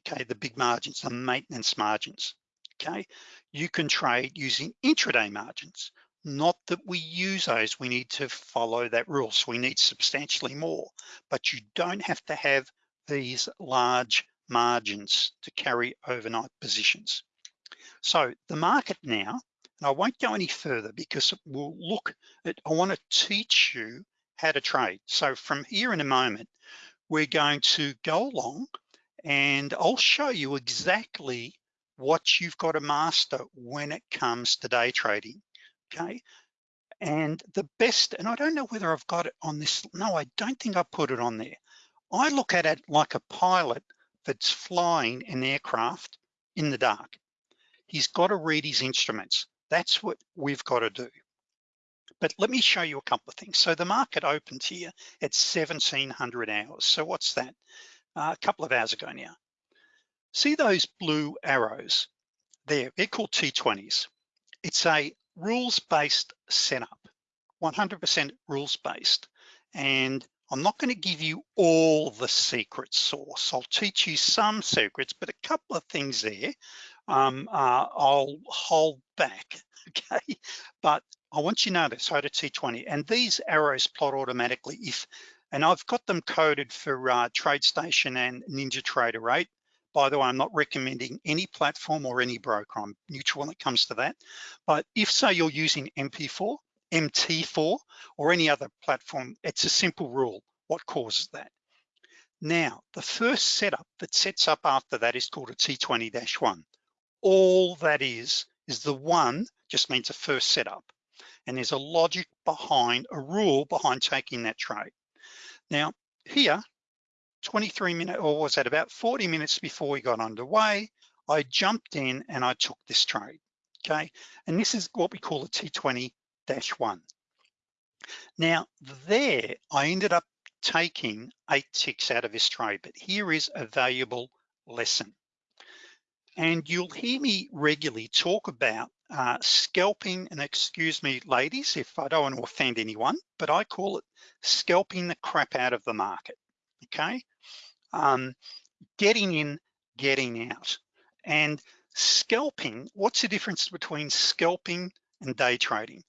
okay? The big margins, the maintenance margins, okay? You can trade using intraday margins. Not that we use those, we need to follow that rule. So we need substantially more, but you don't have to have these large margins to carry overnight positions. So the market now, and I won't go any further because we'll look at, I wanna teach you how to trade. So from here in a moment, we're going to go along and I'll show you exactly what you've got to master when it comes to day trading, okay? And the best, and I don't know whether I've got it on this, no, I don't think I put it on there. I look at it like a pilot that's flying an aircraft in the dark. He's got to read his instruments. That's what we've got to do. But let me show you a couple of things. So the market opened here at 1700 hours. So what's that? Uh, a couple of hours ago now. See those blue arrows there, they're called T20s. It's a rules-based setup, 100% rules-based. And I'm not gonna give you all the secret sauce. I'll teach you some secrets, but a couple of things there um, uh, I'll hold back, okay? But I want you to know this, so to T20, and these arrows plot automatically if, and I've got them coded for uh, TradeStation and NinjaTrader 8. By the way, I'm not recommending any platform or any broker. I'm neutral when it comes to that. But if say you're using MP4, MT4, or any other platform, it's a simple rule. What causes that? Now, the first setup that sets up after that is called a T20-1. All that is, is the one just means a first setup. And there's a logic behind, a rule behind taking that trade. Now, here, 23 minutes, or was that about 40 minutes before we got underway, I jumped in and I took this trade, okay? And this is what we call a T20-1. Now there, I ended up taking eight ticks out of this trade, but here is a valuable lesson. And you'll hear me regularly talk about uh, scalping, and excuse me, ladies, if I don't want to offend anyone, but I call it scalping the crap out of the market, okay? um, getting in, getting out. And scalping, what's the difference between scalping and day trading?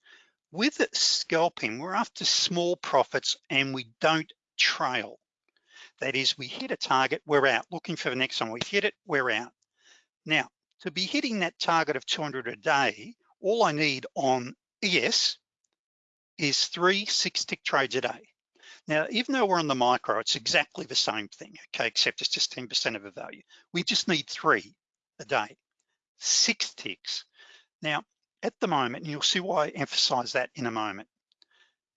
With scalping, we're after small profits and we don't trail. That is, we hit a target, we're out. Looking for the next one, we hit it, we're out. Now, to be hitting that target of 200 a day, all I need on ES is three six tick trades a day. Now, even though we're on the micro, it's exactly the same thing, okay, except it's just 10% of a value. We just need three a day, six ticks. Now, at the moment, and you'll see why I emphasize that in a moment.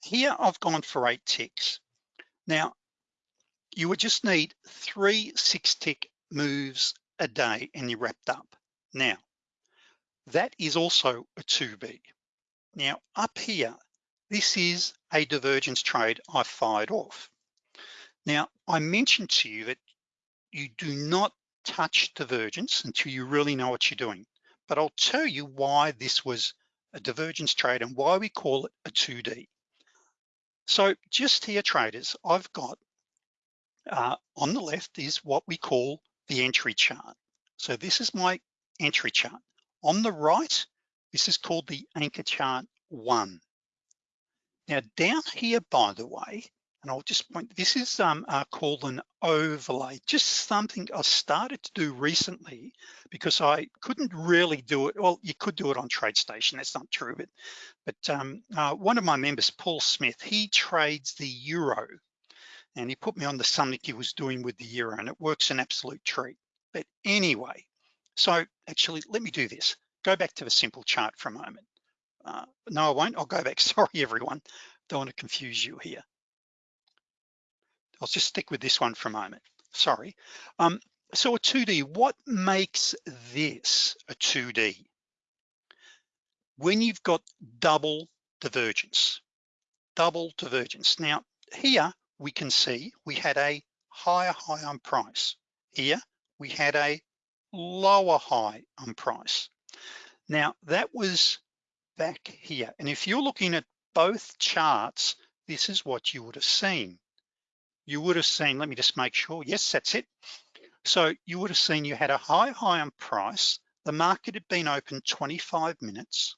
Here, I've gone for eight ticks. Now, you would just need three six tick moves a day and you're wrapped up. Now, that is also a 2B. Now, up here, this is a divergence trade I fired off. Now, I mentioned to you that you do not touch divergence until you really know what you're doing. But I'll tell you why this was a divergence trade and why we call it a 2D. So just here traders, I've got uh, on the left is what we call the entry chart. So this is my entry chart. On the right, this is called the anchor chart one. Now down here, by the way, and I'll just point, this is um, uh, called an overlay, just something I started to do recently because I couldn't really do it. Well, you could do it on TradeStation, that's not true, but, but um, uh, one of my members, Paul Smith, he trades the Euro and he put me on the something he was doing with the Euro and it works an absolute treat. But anyway, so actually, let me do this. Go back to the simple chart for a moment. uh, no, I won't, I'll go back. Sorry, everyone. Don't want to confuse you here. I'll just stick with this one for a moment. Sorry. Um, so a 2D, what makes this a 2D? When you've got double divergence, double divergence. Now here we can see we had a higher high on price. Here we had a lower high on price. Now that was back here. And if you're looking at both charts, this is what you would have seen. You would have seen, let me just make sure, yes, that's it. So you would have seen you had a high, high on price. The market had been open 25 minutes.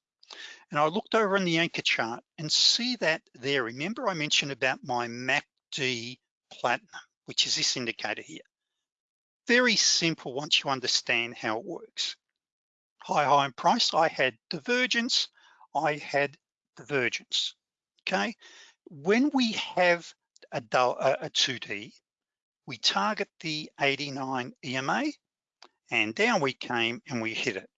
And I looked over in the anchor chart and see that there. Remember I mentioned about my MACD platinum, which is this indicator here. Very simple once you understand how it works. High, high in price, I had divergence, I had divergence, okay? When we have Uh, a, a 2D, we target the 89 EMA and down we came and we hit it.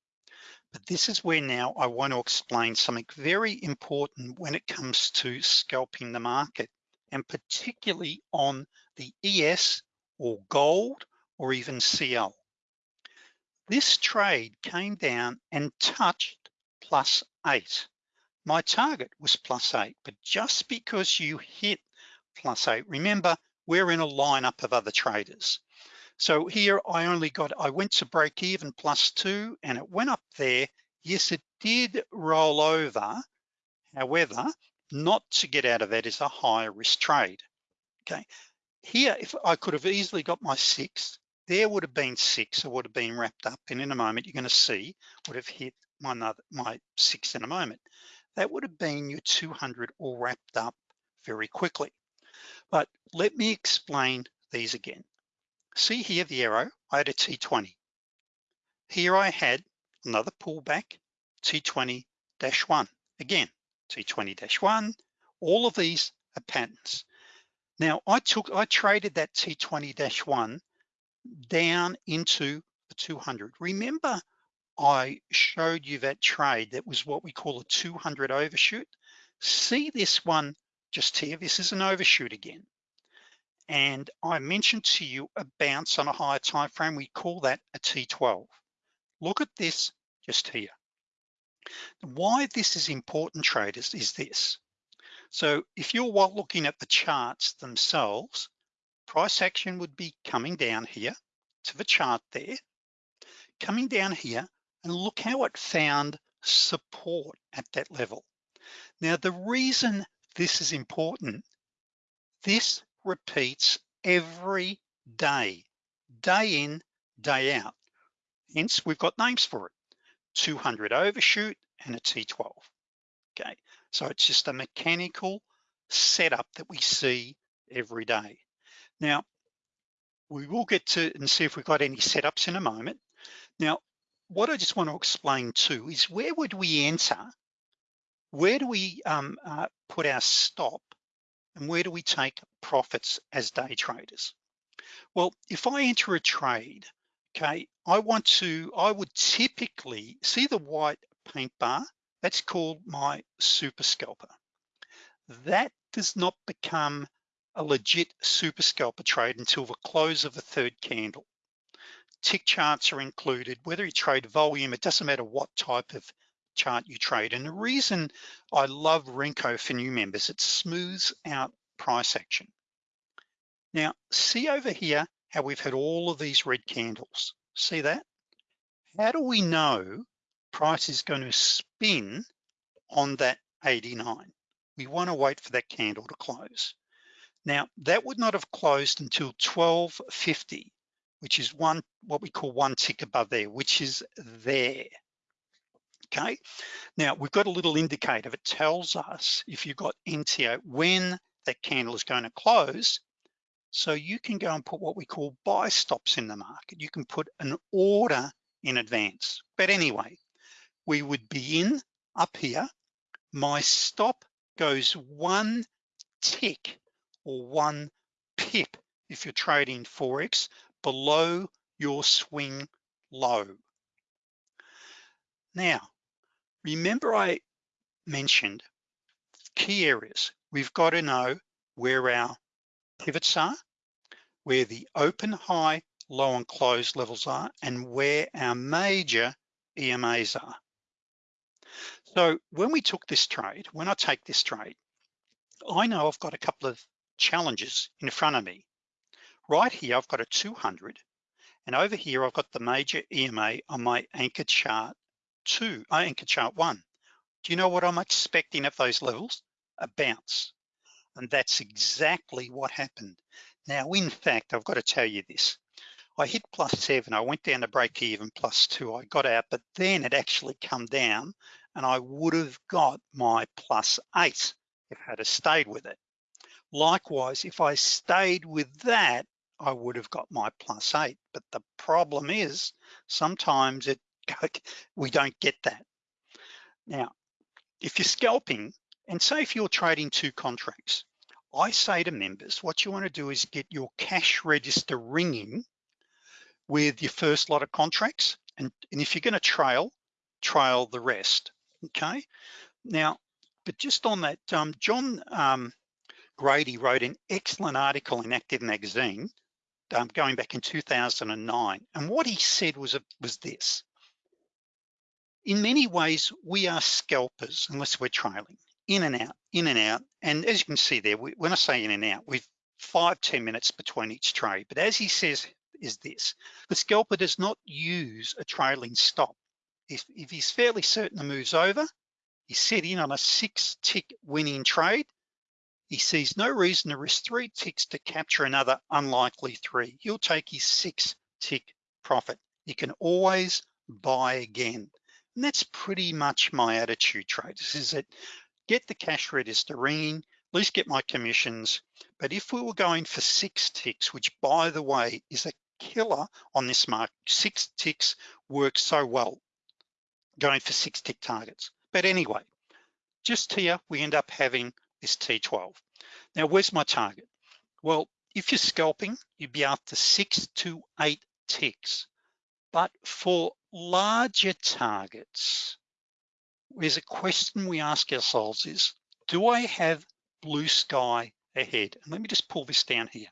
But this is where now I want to explain something very important when it comes to scalping the market and particularly on the ES or gold or even CL. This trade came down and touched plus eight. My target was plus eight, but just because you hit plus eight, remember, we're in a lineup of other traders. So here I only got, I went to break even plus two and it went up there. Yes, it did roll over. However, not to get out of that is a higher risk trade. Okay, here, if I could have easily got my six, there would have been six, or would have been wrapped up. And in a moment, you're gonna see, would have hit my, another, my six in a moment. That would have been your 200 all wrapped up very quickly. But let me explain these again. See here the arrow, I had a T20. Here I had another pullback, T20-1. Again, T20-1, all of these are patterns. Now I took, I traded that T20-1 down into the 200. Remember, I showed you that trade that was what we call a 200 overshoot. See this one just here, this is an overshoot again and I mentioned to you a bounce on a higher time frame. We call that a T12. Look at this just here. Why this is important traders is this. So if you're while looking at the charts themselves, price action would be coming down here to the chart there, coming down here, and look how it found support at that level. Now, the reason this is important, this repeats every day, day in, day out. Hence, we've got names for it. 200 overshoot and a T12, okay? So it's just a mechanical setup that we see every day. Now, we will get to and see if we've got any setups in a moment. Now, what I just want to explain too is where would we enter? Where do we um, uh, put our stop and where do we take profits as day traders? Well, if I enter a trade, okay, I want to, I would typically, see the white paint bar? That's called my super scalper. That does not become a legit super scalper trade until the close of the third candle. Tick charts are included, whether you trade volume, it doesn't matter what type of chart you trade. And the reason I love Renko for new members, it smooths out price action. Now, see over here how we've had all of these red candles. See that? How do we know price is going to spin on that 89? We want to wait for that candle to close. Now, that would not have closed until 1250, which is one what we call one tick above there, which is there okay? Now, we've got a little indicator that tells us if you've got NTO, when that candle is going to close, so you can go and put what we call buy stops in the market. You can put an order in advance. But anyway, we would be in up here. My stop goes one tick or one pip if you're trading Forex below your swing low. Now, Remember I mentioned key areas. We've got to know where our pivots are, where the open, high, low and close levels are, and where our major EMAs are. So when we took this trade, when I take this trade, I know I've got a couple of challenges in front of me. Right here, I've got a 200, and over here, I've got the major EMA on my anchor chart two, uh, anchor chart one. Do you know what I'm expecting at those levels? A bounce. And that's exactly what happened. Now, in fact, I've got to tell you this. I hit plus seven, I went down to break even plus two, I got out, but then it actually come down and I would have got my plus eight if I had stayed with it. Likewise, if I stayed with that, I would have got my plus eight. But the problem is sometimes it we don't get that. Now, if you're scalping, and say if you're trading two contracts, I say to members, what you wanna do is get your cash register ringing with your first lot of contracts. And, and if you're gonna trail, trail the rest, okay? Now, but just on that, um, John um, Grady wrote an excellent article in Active Magazine um, going back in 2009. And what he said was, was this. In many ways, we are scalpers unless we're trailing in and out, in and out. And as you can see there, we, when I say in and out, we've five ten minutes between each trade. But as he says, is this. The scalper does not use a trailing stop. If, if he's fairly certain the move's over, he's set in on a six tick winning trade. He sees no reason to risk three ticks to capture another unlikely three. He'll take his six tick profit. You can always buy again. And that's pretty much my attitude, traders, is that get the cash register ringing, at least get my commissions. But if we were going for six ticks, which by the way, is a killer on this market. Six ticks works so well going for six tick targets. But anyway, just here, we end up having this T12. Now, where's my target? Well, if you're scalping, you'd be after six to eight ticks. But for larger targets, there's a question we ask ourselves is, do I have blue sky ahead? And let me just pull this down here.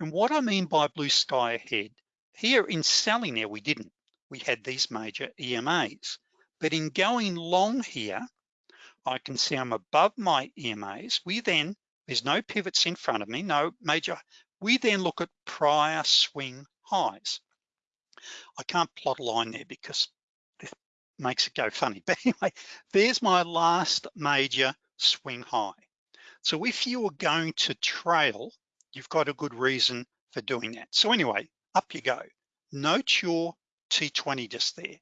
And what I mean by blue sky ahead, here in selling there, we didn't. We had these major EMAs. But in going long here, I can see I'm above my EMAs. We then, there's no pivots in front of me, no major. We then look at prior swing highs. I can't plot a line there because this makes it go funny. But anyway, there's my last major swing high. So if you are going to trail you've got a good reason for doing that. So anyway, up you go. Note your T20 just there.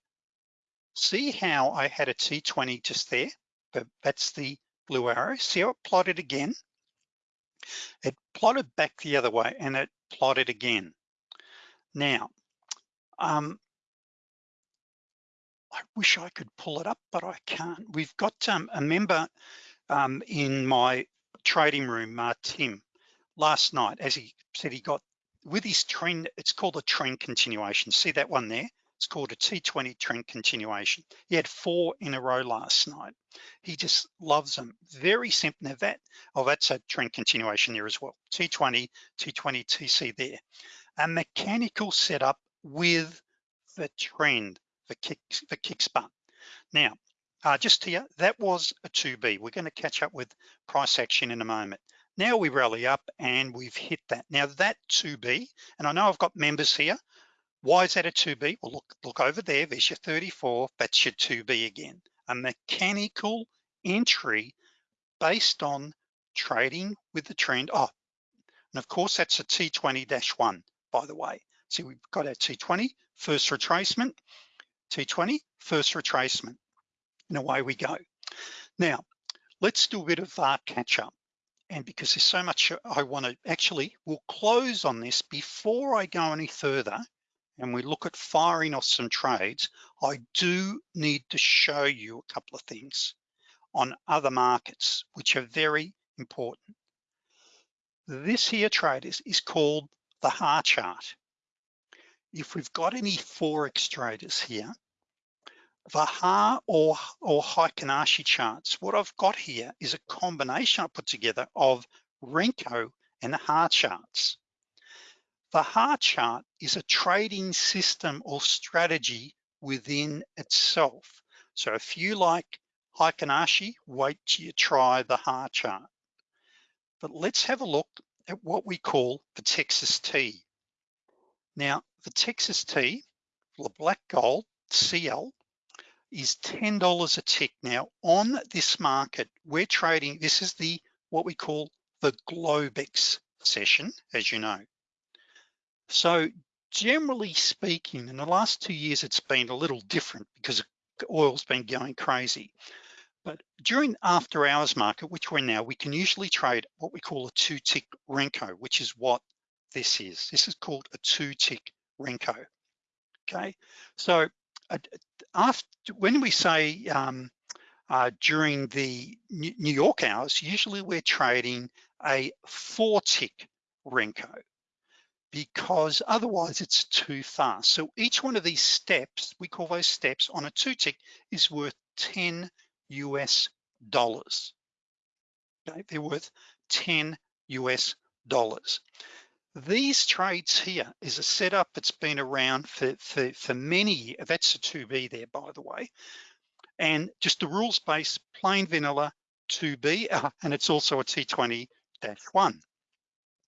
See how I had a T20 just there, but that's the blue arrow. See how it plotted again? It plotted back the other way and it plotted again. Now, um, I wish I could pull it up, but I can't. We've got um, a member um, in my trading room, uh, Tim, last night, as he said, he got with his trend, it's called a trend continuation. See that one there? It's called a T20 trend continuation. He had four in a row last night. He just loves them. Very simple. Now that, oh, that's a trend continuation there as well. T20, T20, TC there. A mechanical setup with the trend the kick the kick spot. Now, uh, just here, that was a 2B. We're gonna catch up with price action in a moment. Now we rally up and we've hit that. Now that 2B, and I know I've got members here. Why is that a 2B? Well, look, look over there, there's your 34, that's your 2B again. A mechanical entry based on trading with the trend. Oh, and of course that's a T20-1, by the way. So we've got our T20, first retracement, T20, first retracement, and away we go. Now, let's do a bit of uh, catch up and because there's so much I wanna, actually, we'll close on this before I go any further and we look at firing off some trades, I do need to show you a couple of things on other markets, which are very important. This here traders, is called the HAR chart. If we've got any Forex traders here, the HA or, or Heikin Ashi charts, what I've got here is a combination I put together of Renko and the HA charts. The HA chart is a trading system or strategy within itself. So if you like Heikin Ashi, wait till you try the HA chart. But let's have a look at what we call the Texas T. Now, the Texas tea, the black gold, CL, is $10 a tick. Now on this market, we're trading, this is the, what we call the Globex session, as you know. So generally speaking, in the last two years, it's been a little different because oil's been going crazy. But during after hours market, which we're now, we can usually trade what we call a two tick Renko, which is what this is. This is called a two tick Renko, okay? So after, when we say um, uh, during the New York hours, usually we're trading a four tick Renko because otherwise it's too fast. So each one of these steps, we call those steps on a two tick is worth 10 US dollars. Okay, they're worth 10 US dollars. These trades here is a setup that's been around for, for, for many years. That's a 2B there, by the way. And just the rules-based plain vanilla 2B, uh, and it's also a T20-1.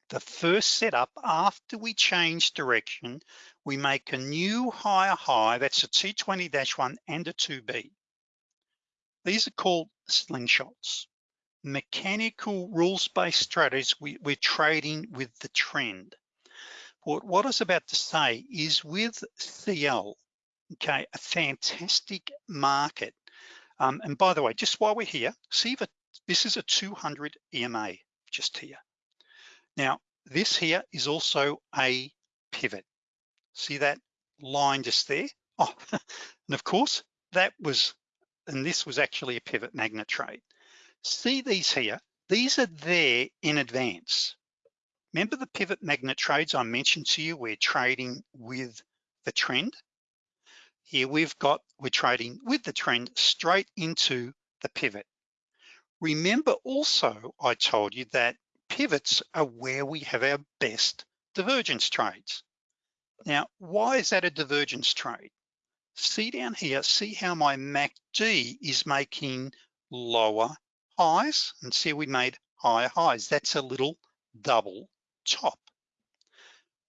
The first setup after we change direction, we make a new higher high, that's a T20-1 and a 2B. These are called slingshots mechanical rules-based strategies, we, we're trading with the trend. What, what I was about to say is with CL, okay, a fantastic market. Um, and by the way, just while we're here, see that this is a 200 EMA just here. Now, this here is also a pivot. See that line just there? Oh, and of course, that was, and this was actually a pivot magnet trade see these here, these are there in advance. Remember the pivot magnet trades I mentioned to you, we're trading with the trend. Here we've got, we're trading with the trend straight into the pivot. Remember also, I told you that pivots are where we have our best divergence trades. Now, why is that a divergence trade? See down here, see how my MACD is making lower highs and see we made higher highs. That's a little double top.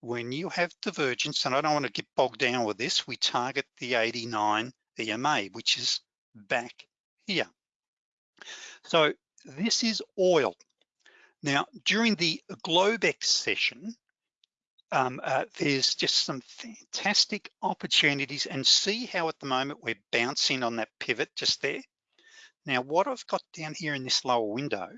When you have divergence, and I don't want to get bogged down with this, we target the 89 EMA, which is back here. So this is oil. Now, during the Globex session, um, uh, there's just some fantastic opportunities and see how at the moment we're bouncing on that pivot just there. Now, what I've got down here in this lower window,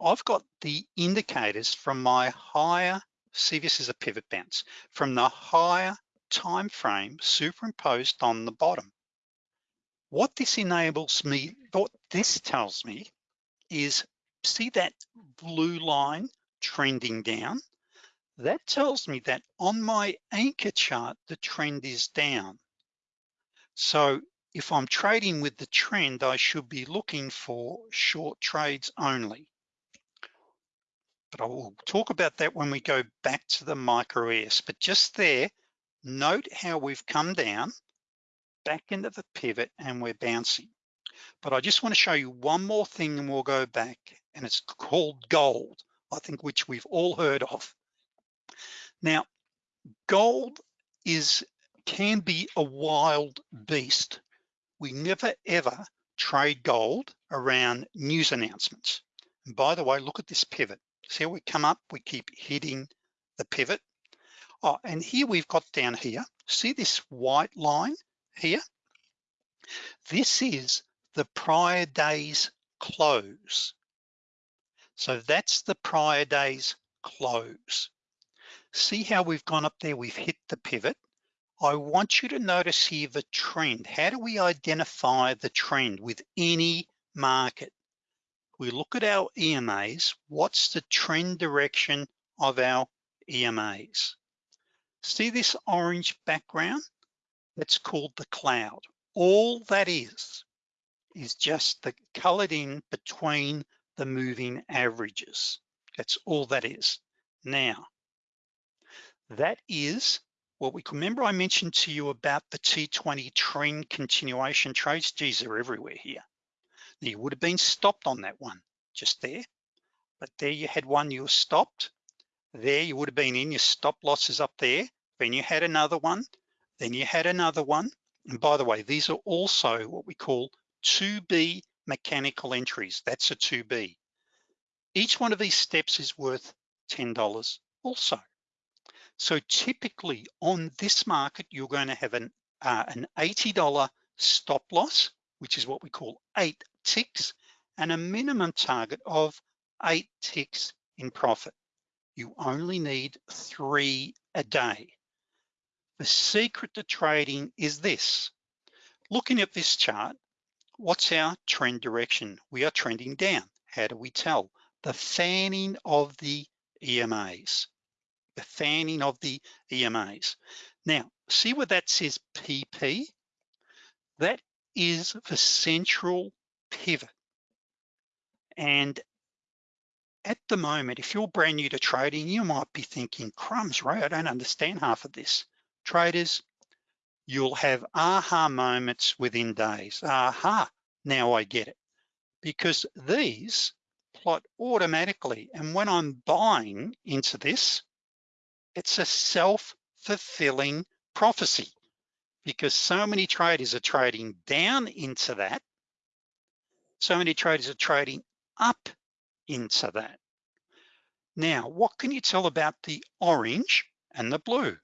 I've got the indicators from my higher, see this is a pivot bounce, from the higher time frame superimposed on the bottom. What this enables me, what this tells me is, see that blue line trending down? That tells me that on my anchor chart, the trend is down. So if I'm trading with the trend, I should be looking for short trades only. But I will talk about that when we go back to the micro. But just there, note how we've come down back into the pivot and we're bouncing. But I just wanna show you one more thing and we'll go back and it's called gold, I think which we've all heard of. Now, gold is can be a wild beast we never ever trade gold around news announcements. And by the way, look at this pivot. See how we come up, we keep hitting the pivot. Oh, and here we've got down here, see this white line here? This is the prior day's close. So that's the prior day's close. See how we've gone up there, we've hit the pivot. I want you to notice here the trend. How do we identify the trend with any market? We look at our EMAs, what's the trend direction of our EMAs? See this orange background? that's called the cloud. All that is, is just the colored in between the moving averages. That's all that is. Now, that is what we remember I mentioned to you about the T20 trend continuation trades. Geez, they're everywhere here. Now, You would have been stopped on that one just there, but there you had one you were stopped. There you would have been in your stop losses up there. Then you had another one, then you had another one. And by the way, these are also what we call 2B mechanical entries. That's a 2B. Each one of these steps is worth $10 also. So typically on this market, you're going to have an, uh, an $80 stop loss, which is what we call eight ticks, and a minimum target of eight ticks in profit. You only need three a day. The secret to trading is this. Looking at this chart, what's our trend direction? We are trending down. How do we tell? The fanning of the EMAs the fanning of the EMAs. Now, see where that says PP? That is the central pivot. And at the moment, if you're brand new to trading, you might be thinking, crumbs, Ray, I don't understand half of this. Traders, you'll have aha moments within days. Aha, now I get it. Because these plot automatically. And when I'm buying into this, it's a self-fulfilling prophecy because so many traders are trading down into that. So many traders are trading up into that. Now, what can you tell about the orange and the blue?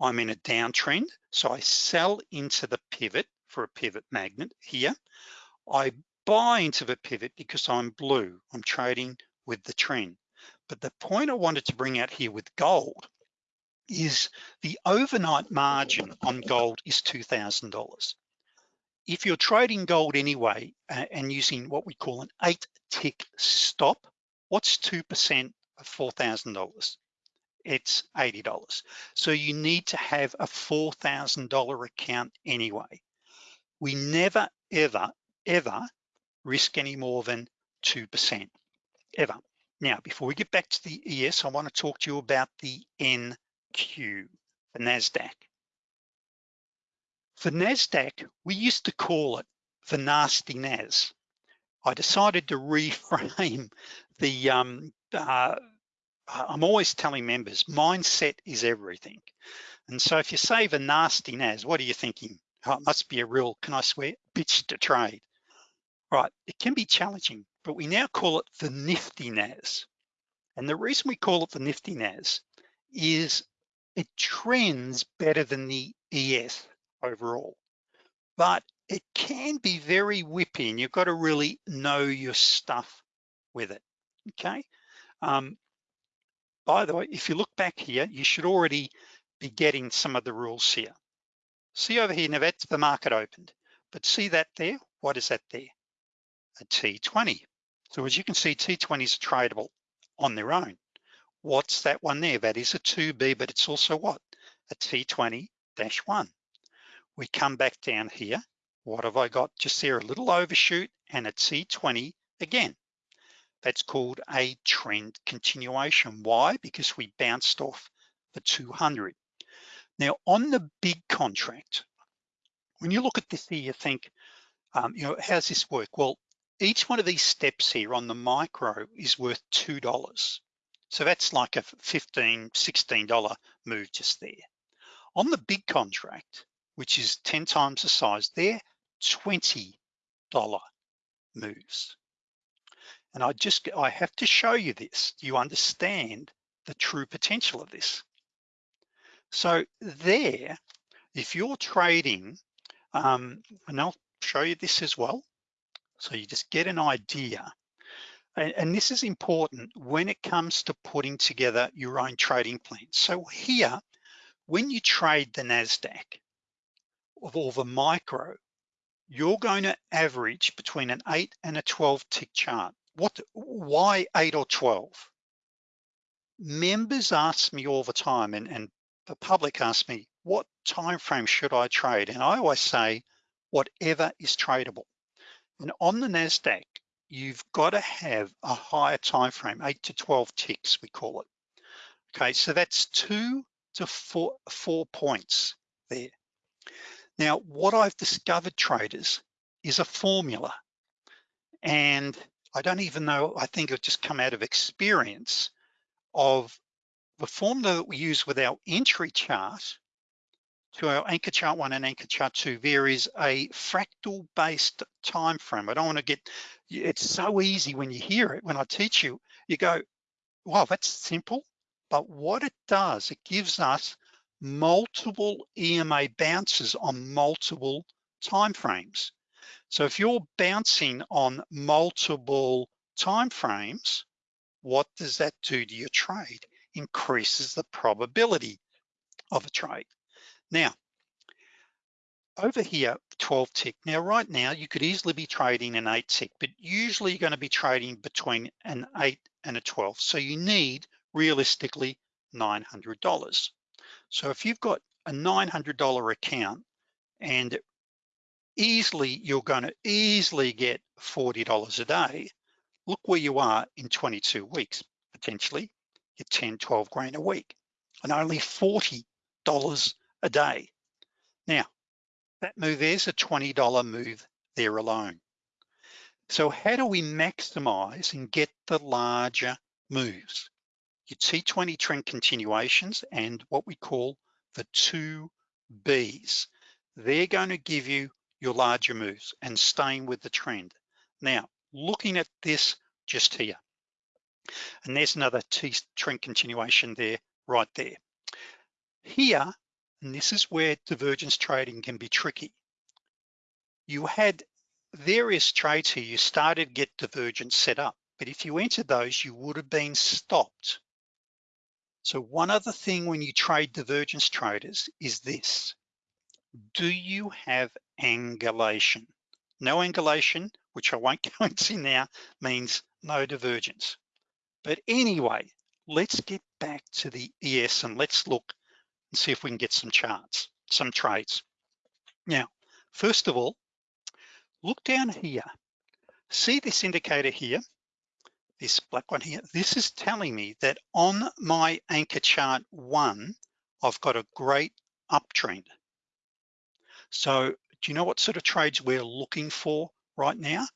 I'm in a downtrend, so I sell into the pivot for a pivot magnet here. I buy into the pivot because I'm blue, I'm trading with the trend. But the point I wanted to bring out here with gold is the overnight margin on gold is $2,000. If you're trading gold anyway and using what we call an eight tick stop, what's 2% of $4,000? It's $80. So you need to have a $4,000 account anyway. We never, ever, ever risk any more than 2%, ever. Now, before we get back to the ES, I wanna talk to you about the NQ, the NASDAQ. For NASDAQ, we used to call it the nasty NAS. I decided to reframe the, um, uh, I'm always telling members, mindset is everything. And so if you say the nasty NAS, what are you thinking? Oh, it must be a real, can I swear, bitch to trade. Right, it can be challenging but we now call it the nifty NAS. And the reason we call it the nifty NAS is it trends better than the ES overall, but it can be very whippy and you've got to really know your stuff with it, okay? Um, by the way, if you look back here, you should already be getting some of the rules here. See over here, now that's the market opened, but see that there? What is that there? A T20. So as you can see, T20s are tradable on their own. What's that one there? That is a 2B, but it's also what? A T20-1. We come back down here. What have I got? Just there, a little overshoot and a T20 again. That's called a trend continuation. Why? Because we bounced off the 200. Now on the big contract, when you look at this here, you think, um, you know, how's this work? Well, each one of these steps here on the micro is worth $2. So that's like a $15, $16 move just there. On the big contract, which is 10 times the size there, $20 moves. And I just, I have to show you this. You understand the true potential of this. So there, if you're trading, um, and I'll show you this as well, so you just get an idea. And, and this is important when it comes to putting together your own trading plan. So here, when you trade the NASDAQ of all the micro, you're going to average between an eight and a 12 tick chart. What, why eight or 12? Members ask me all the time and, and the public ask me, what time frame should I trade? And I always say, whatever is tradable. And on the NASDAQ, you've got to have a higher time frame, eight to 12 ticks, we call it. Okay, so that's two to four, four points there. Now, what I've discovered traders is a formula. And I don't even know, I think it just come out of experience of the formula that we use with our entry chart to our anchor chart one and anchor chart two, there is a fractal based time frame. I don't wanna get, it's so easy when you hear it, when I teach you, you go, wow, that's simple. But what it does, it gives us multiple EMA bounces on multiple time frames. So if you're bouncing on multiple time frames, what does that do to your trade? Increases the probability of a trade. Now, over here, 12 tick. Now, right now, you could easily be trading an eight tick, but usually you're gonna be trading between an eight and a 12. So you need, realistically, $900. So if you've got a $900 account and easily, you're gonna easily get $40 a day, look where you are in 22 weeks, potentially, you're 10, 12 grand a week, and only $40 a day. Now, that move there's a $20 move there alone. So how do we maximize and get the larger moves? Your T20 trend continuations and what we call the two Bs. They're going to give you your larger moves and staying with the trend. Now, looking at this just here, and there's another T trend continuation there, right there. Here, and this is where divergence trading can be tricky. You had various trades here, you started get divergence set up, but if you entered those, you would have been stopped. So one other thing when you trade divergence traders is this. Do you have angulation? No angulation, which I won't go into now, means no divergence. But anyway, let's get back to the ES and let's look and see if we can get some charts, some trades. Now, first of all, look down here. See this indicator here, this black one here? This is telling me that on my anchor chart one, I've got a great uptrend. So do you know what sort of trades we're looking for right now?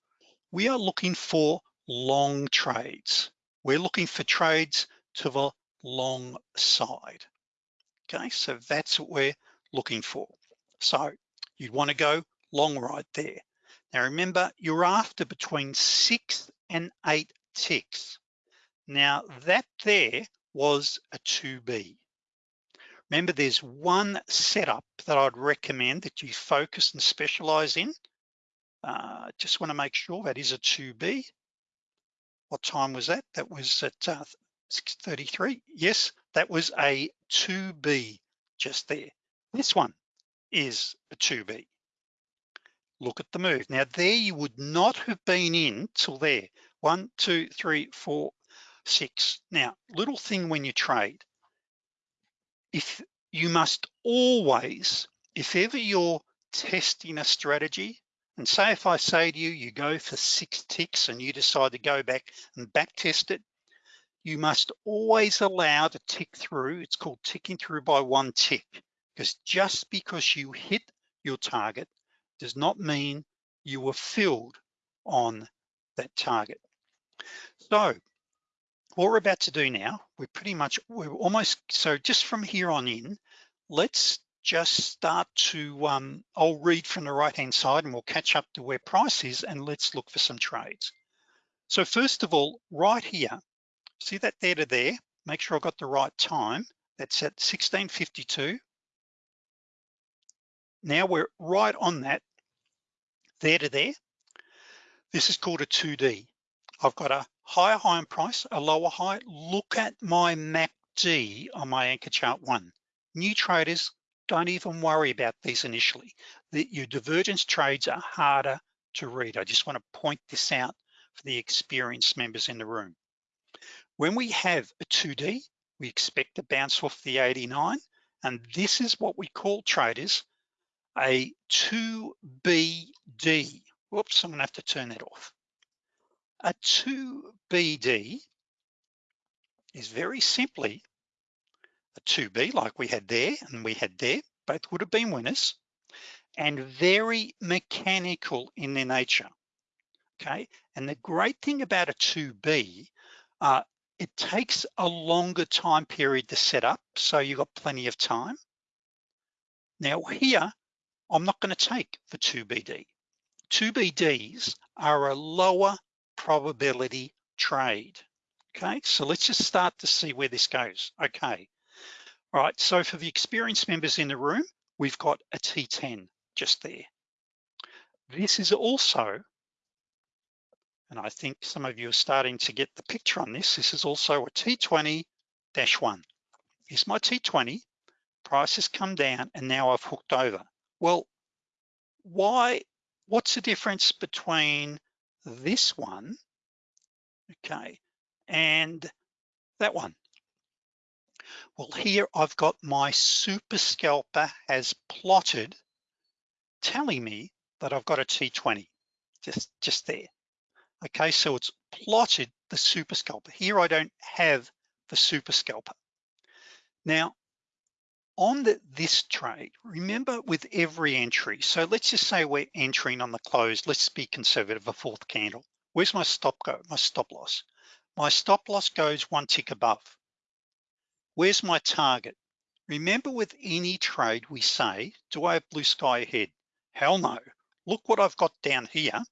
We are looking for long trades. We're looking for trades to the long side. Okay, so that's what we're looking for. So you'd wanna go long right there. Now remember, you're after between six and eight ticks. Now that there was a 2B. Remember, there's one setup that I'd recommend that you focus and specialize in. Uh, just wanna make sure that is a 2B. What time was that? That was at uh, 6.33. Yes, that was a 2B just there. This one is a 2B. Look at the move. Now there you would not have been in till there. One, two, three, four, six. Now, little thing when you trade, if you must always, if ever you're testing a strategy, and say if I say to you, you go for six ticks and you decide to go back and back test it, you must always allow the tick through. It's called ticking through by one tick because just because you hit your target does not mean you were filled on that target. So what we're about to do now, we're pretty much, we're almost, so just from here on in, let's just start to, um, I'll read from the right-hand side and we'll catch up to where price is and let's look for some trades. So first of all, right here, See that there to there? Make sure I got the right time. That's at 1652. Now we're right on that, there to there. This is called a 2D. I've got a higher high in price, a lower high. Look at my MACD on my anchor chart one. New traders, don't even worry about these initially. The, your divergence trades are harder to read. I just wanna point this out for the experienced members in the room. When we have a 2D, we expect to bounce off the 89 And this is what we call traders, a 2BD. Whoops, I'm gonna have to turn that off. A 2BD is very simply a 2B like we had there and we had there, both would have been winners and very mechanical in their nature, okay? And the great thing about a 2B, uh, it takes a longer time period to set up, so you've got plenty of time. Now here, I'm not gonna take the 2BD. 2BDs are a lower probability trade, okay? So let's just start to see where this goes, okay? All right, so for the experienced members in the room, we've got a T10 just there. This is also, and I think some of you are starting to get the picture on this, this is also a T20-1. Here's my T20, price has come down and now I've hooked over. Well, why, what's the difference between this one, okay, and that one? Well, here I've got my super scalper has plotted telling me that I've got a T20 just, just there. Okay, so it's plotted the super scalper. Here I don't have the super scalper. Now, on the, this trade, remember with every entry, so let's just say we're entering on the close, let's be conservative, a fourth candle. Where's my stop go, my stop loss? My stop loss goes one tick above. Where's my target? Remember with any trade we say, do I have blue sky ahead? Hell no. Look what I've got down here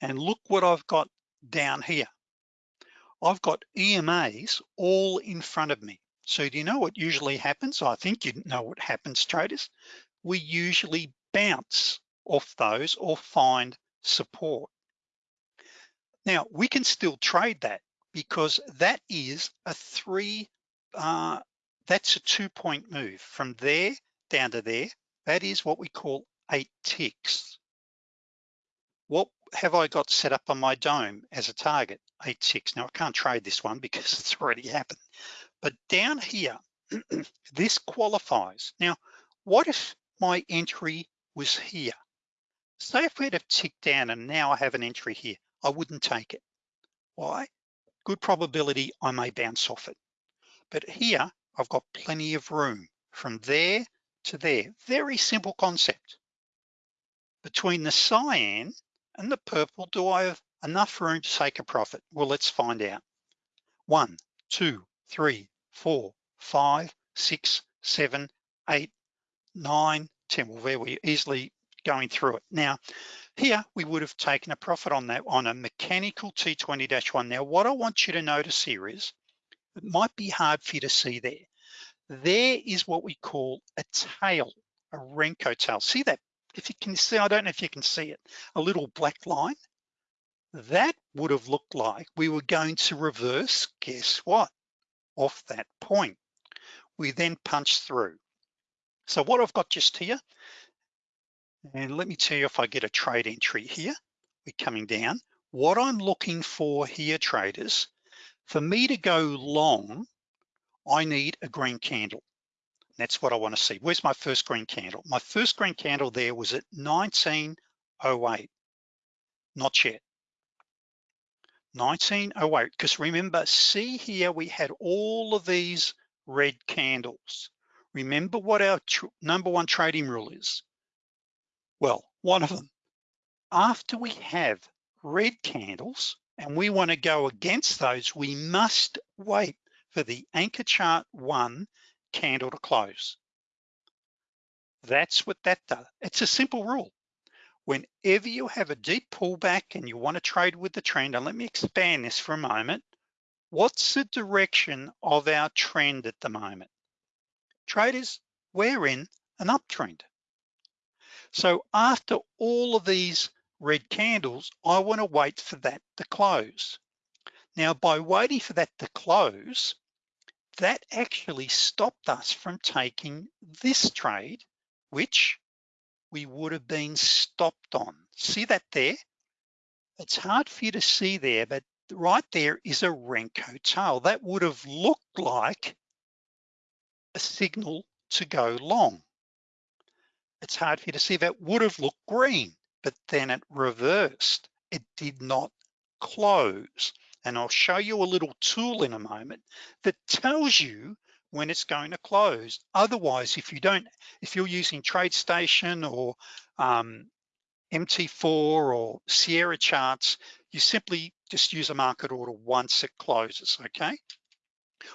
and look what I've got down here. I've got EMAs all in front of me. So do you know what usually happens? I think you know what happens traders. We usually bounce off those or find support. Now we can still trade that because that is a three, uh, that's a two point move from there down to there. That is what we call eight ticks. What have I got set up on my DOM as a target? Eight ticks. Now I can't trade this one because it's already happened. But down here, this qualifies. Now, what if my entry was here? Say if we had have ticked down and now I have an entry here, I wouldn't take it. Why? Good probability I may bounce off it. But here, I've got plenty of room from there to there. Very simple concept between the cyan and the purple, do I have enough room to take a profit? Well, let's find out. One, two, three, four, five, six, seven, eight, nine, 10. Well, there we easily going through it. Now, here we would have taken a profit on that on a mechanical T20-1. Now, what I want you to notice here is, it might be hard for you to see there. There is what we call a tail, a Renko tail. See that if you can see, I don't know if you can see it, a little black line, that would have looked like we were going to reverse, guess what? Off that point. We then punch through. So what I've got just here, and let me tell you if I get a trade entry here, we're coming down. What I'm looking for here, traders, for me to go long, I need a green candle. That's what I wanna see. Where's my first green candle? My first green candle there was at 1908, not yet. 1908, because remember, see here, we had all of these red candles. Remember what our number one trading rule is? Well, one of them, after we have red candles and we wanna go against those, we must wait for the anchor chart one candle to close. That's what that does. It's a simple rule. Whenever you have a deep pullback and you wanna trade with the trend, and let me expand this for a moment, what's the direction of our trend at the moment? Traders, we're in an uptrend. So after all of these red candles, I wanna wait for that to close. Now, by waiting for that to close, that actually stopped us from taking this trade, which we would have been stopped on. See that there? It's hard for you to see there, but right there is a Renko tail. That would have looked like a signal to go long. It's hard for you to see that would have looked green, but then it reversed. It did not close. And I'll show you a little tool in a moment that tells you when it's going to close. Otherwise, if you don't, if you're using TradeStation or um, MT4 or Sierra charts, you simply just use a market order once it closes, okay?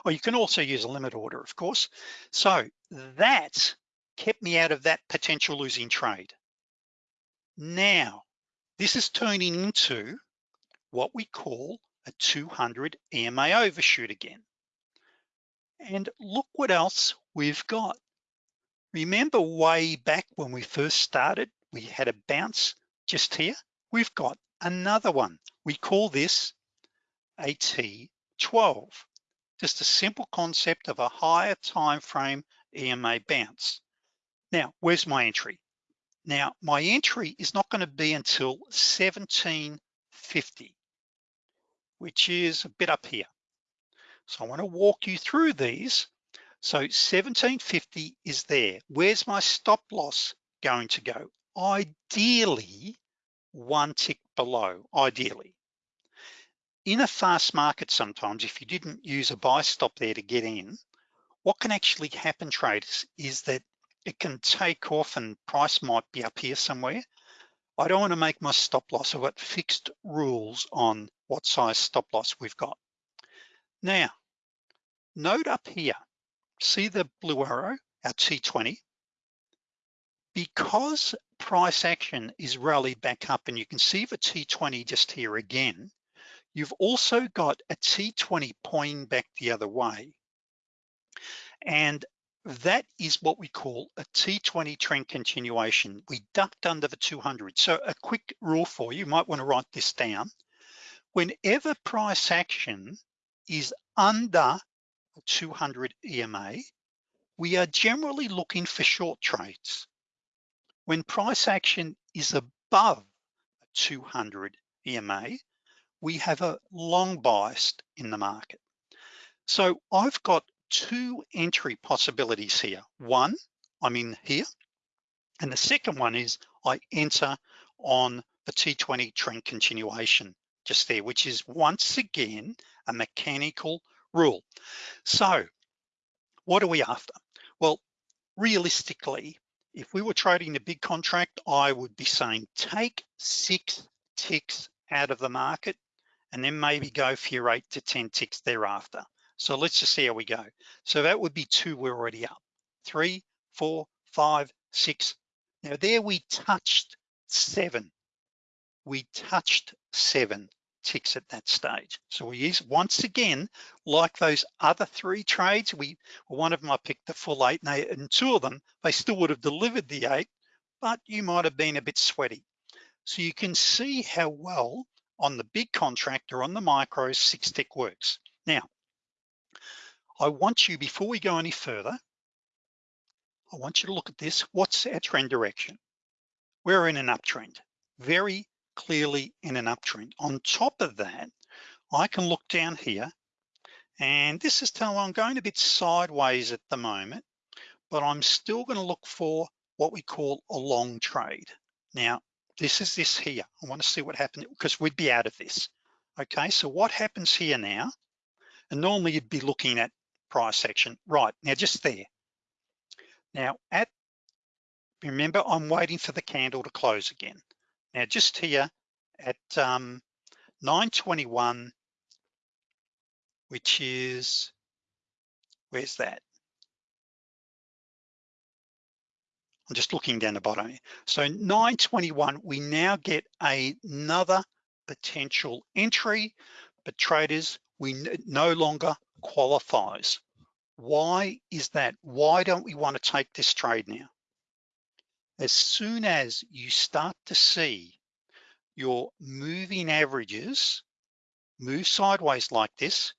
Or you can also use a limit order, of course. So that kept me out of that potential losing trade. Now, this is turning into what we call a 200 EMA overshoot again. And look what else we've got. Remember way back when we first started, we had a bounce just here. We've got another one. We call this a T12. Just a simple concept of a higher time frame EMA bounce. Now, where's my entry? Now, my entry is not gonna be until 1750, which is a bit up here. So I wanna walk you through these. So 1750 is there. Where's my stop loss going to go? Ideally, one tick below, ideally. In a fast market sometimes, if you didn't use a buy stop there to get in, what can actually happen traders is that it can take off and price might be up here somewhere. I don't wanna make my stop loss. I've got fixed rules on what size stop loss we've got. Now, note up here, see the blue arrow, our T20? Because price action is rallied back up and you can see the T20 just here again, you've also got a T20 pointing back the other way. And that is what we call a T20 trend continuation. We ducked under the 200. So a quick rule for you, you might wanna write this down. Whenever price action is under 200 EMA, we are generally looking for short trades. When price action is above 200 EMA, we have a long bias in the market. So I've got two entry possibilities here. One, I'm in here. And the second one is I enter on the T20 trend continuation just there, which is once again, a mechanical rule. So what are we after? Well, realistically, if we were trading a big contract, I would be saying take six ticks out of the market and then maybe go for your eight to 10 ticks thereafter. So let's just see how we go. So that would be two, we're already up. Three, four, five, six. Now there we touched seven. We touched seven ticks at that stage. So we use, once again, like those other three trades, we one of them I picked the full eight and, they, and two of them, they still would have delivered the eight, but you might have been a bit sweaty. So you can see how well on the big contract or on the micros, six tick works. Now, I want you, before we go any further, I want you to look at this. What's our trend direction? We're in an uptrend, very clearly in an uptrend. On top of that, I can look down here and this is telling I'm going a bit sideways at the moment, but I'm still gonna look for what we call a long trade. Now, this is this here. I wanna see what happens because we'd be out of this. Okay, so what happens here now? And normally you'd be looking at price action. Right, now just there. Now at, remember I'm waiting for the candle to close again. Now just here at um, 921, which is, where's that? I'm just looking down the bottom. So 921, we now get another potential entry, but traders, we no longer qualifies. Why is that? Why don't we wanna take this trade now? As soon as you start to see your moving averages move sideways like this,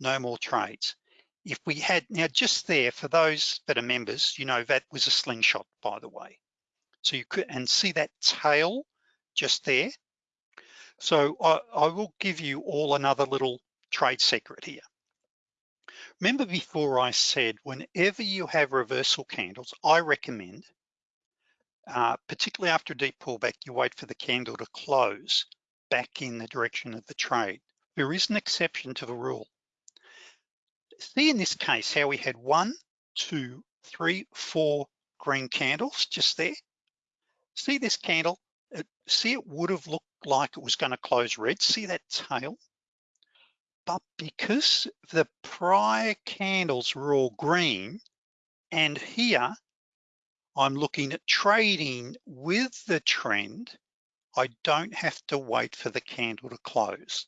no more trades. If we had, now just there, for those that are members, you know, that was a slingshot, by the way. So you could, and see that tail just there. So I, I will give you all another little trade secret here. Remember before I said, whenever you have reversal candles, I recommend, uh, particularly after a deep pullback, you wait for the candle to close back in the direction of the trade. There is an exception to the rule. See in this case how we had one, two, three, four green candles just there. See this candle, see it would have looked like it was gonna close red. See that tail? But because the prior candles were all green, and here I'm looking at trading with the trend, I don't have to wait for the candle to close.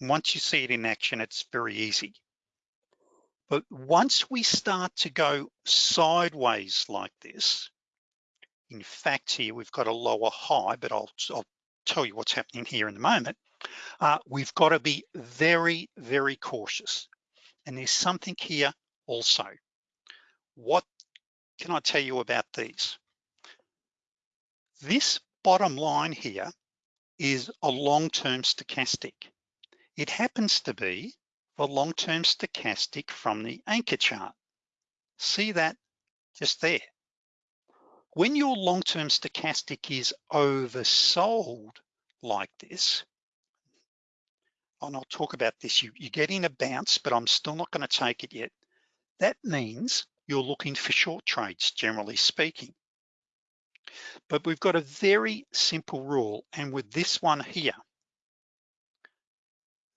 Once you see it in action, it's very easy. But once we start to go sideways like this, in fact here we've got a lower high, but I'll, I'll tell you what's happening here in a moment. Uh, we've got to be very, very cautious. And there's something here also. What can I tell you about these? This bottom line here is a long-term stochastic. It happens to be the long-term stochastic from the anchor chart. See that just there. When your long-term stochastic is oversold like this, and I'll talk about this, you, you're getting a bounce, but I'm still not gonna take it yet. That means you're looking for short trades, generally speaking. But we've got a very simple rule, and with this one here,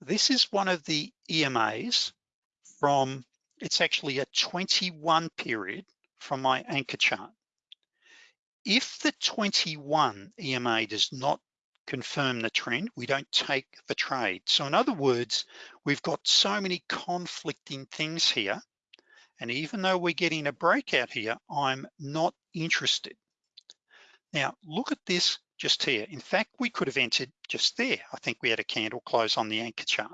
this is one of the EMAs from, it's actually a 21 period from my anchor chart. If the 21 EMA does not confirm the trend, we don't take the trade. So in other words, we've got so many conflicting things here. And even though we're getting a breakout here, I'm not interested. Now, look at this just here. In fact, we could have entered just there. I think we had a candle close on the anchor chart.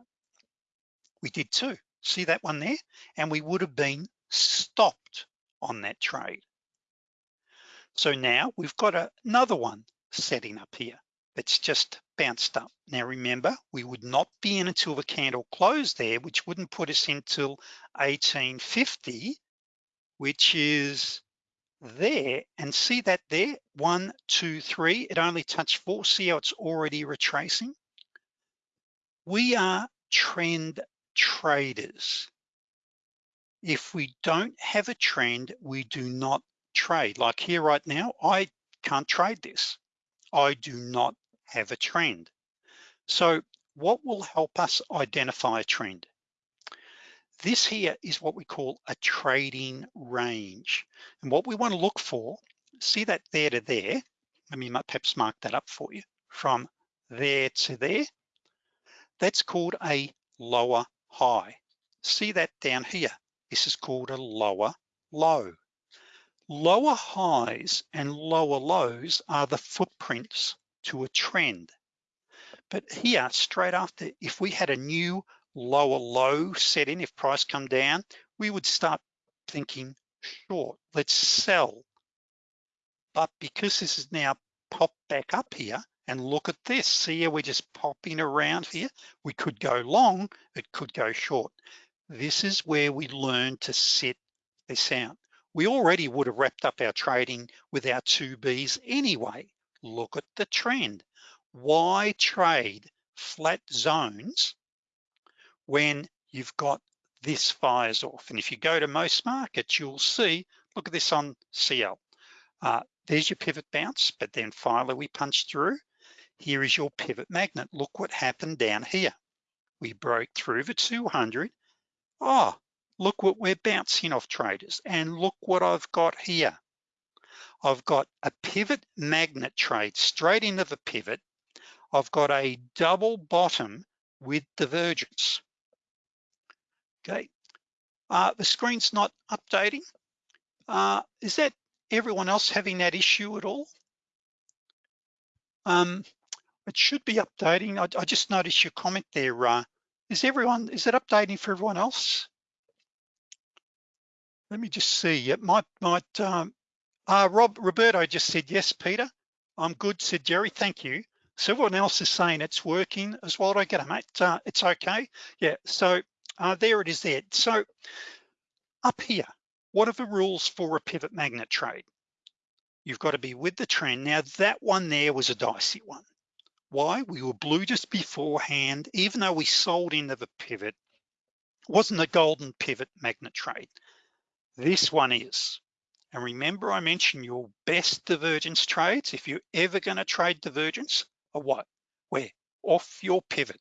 We did too. See that one there? And we would have been stopped on that trade. So now we've got another one setting up here that's just bounced up. Now remember, we would not be in until the candle closed there, which wouldn't put us until 1850, which is there and see that there, one, two, three, it only touched four. See how it's already retracing? We are trend traders. If we don't have a trend, we do not trade. Like here right now, I can't trade this. I do not have a trend. So what will help us identify a trend? This here is what we call a trading range. And what we wanna look for, see that there to there, let me perhaps mark that up for you, from there to there, that's called a lower high. See that down here, this is called a lower low. Lower highs and lower lows are the footprints to a trend. But here, straight after, if we had a new lower low set in, if price come down, we would start thinking short, let's sell. But because this is now popped back up here, and look at this, see how we're just popping around here? We could go long, it could go short. This is where we learn to sit this out. We already would have wrapped up our trading with our two Bs anyway. Look at the trend. Why trade flat zones when you've got this fires off. And if you go to most markets, you'll see, look at this on CL. Uh, there's your pivot bounce, but then finally we punch through. Here is your pivot magnet. Look what happened down here. We broke through the 200. Oh, look what we're bouncing off traders. And look what I've got here. I've got a pivot magnet trade straight into the pivot. I've got a double bottom with divergence okay? Uh, the screen's not updating. Uh, is that everyone else having that issue at all? Um, it should be updating. I, I just noticed your comment there. Uh, is everyone, is it updating for everyone else? Let me just see. It might, might, um, uh, Rob, Roberto just said, yes, Peter. I'm good, said Jerry, thank you. So everyone else is saying it's working as well. I get it, mate. Uh, it's okay. Yeah, so Uh, there it is there. So up here, what are the rules for a pivot magnet trade? You've got to be with the trend. Now that one there was a dicey one. Why? We were blue just beforehand, even though we sold into the pivot, wasn't a golden pivot magnet trade. This one is. And remember I mentioned your best divergence trades, if you're ever gonna trade divergence, are what? Where? Off your pivot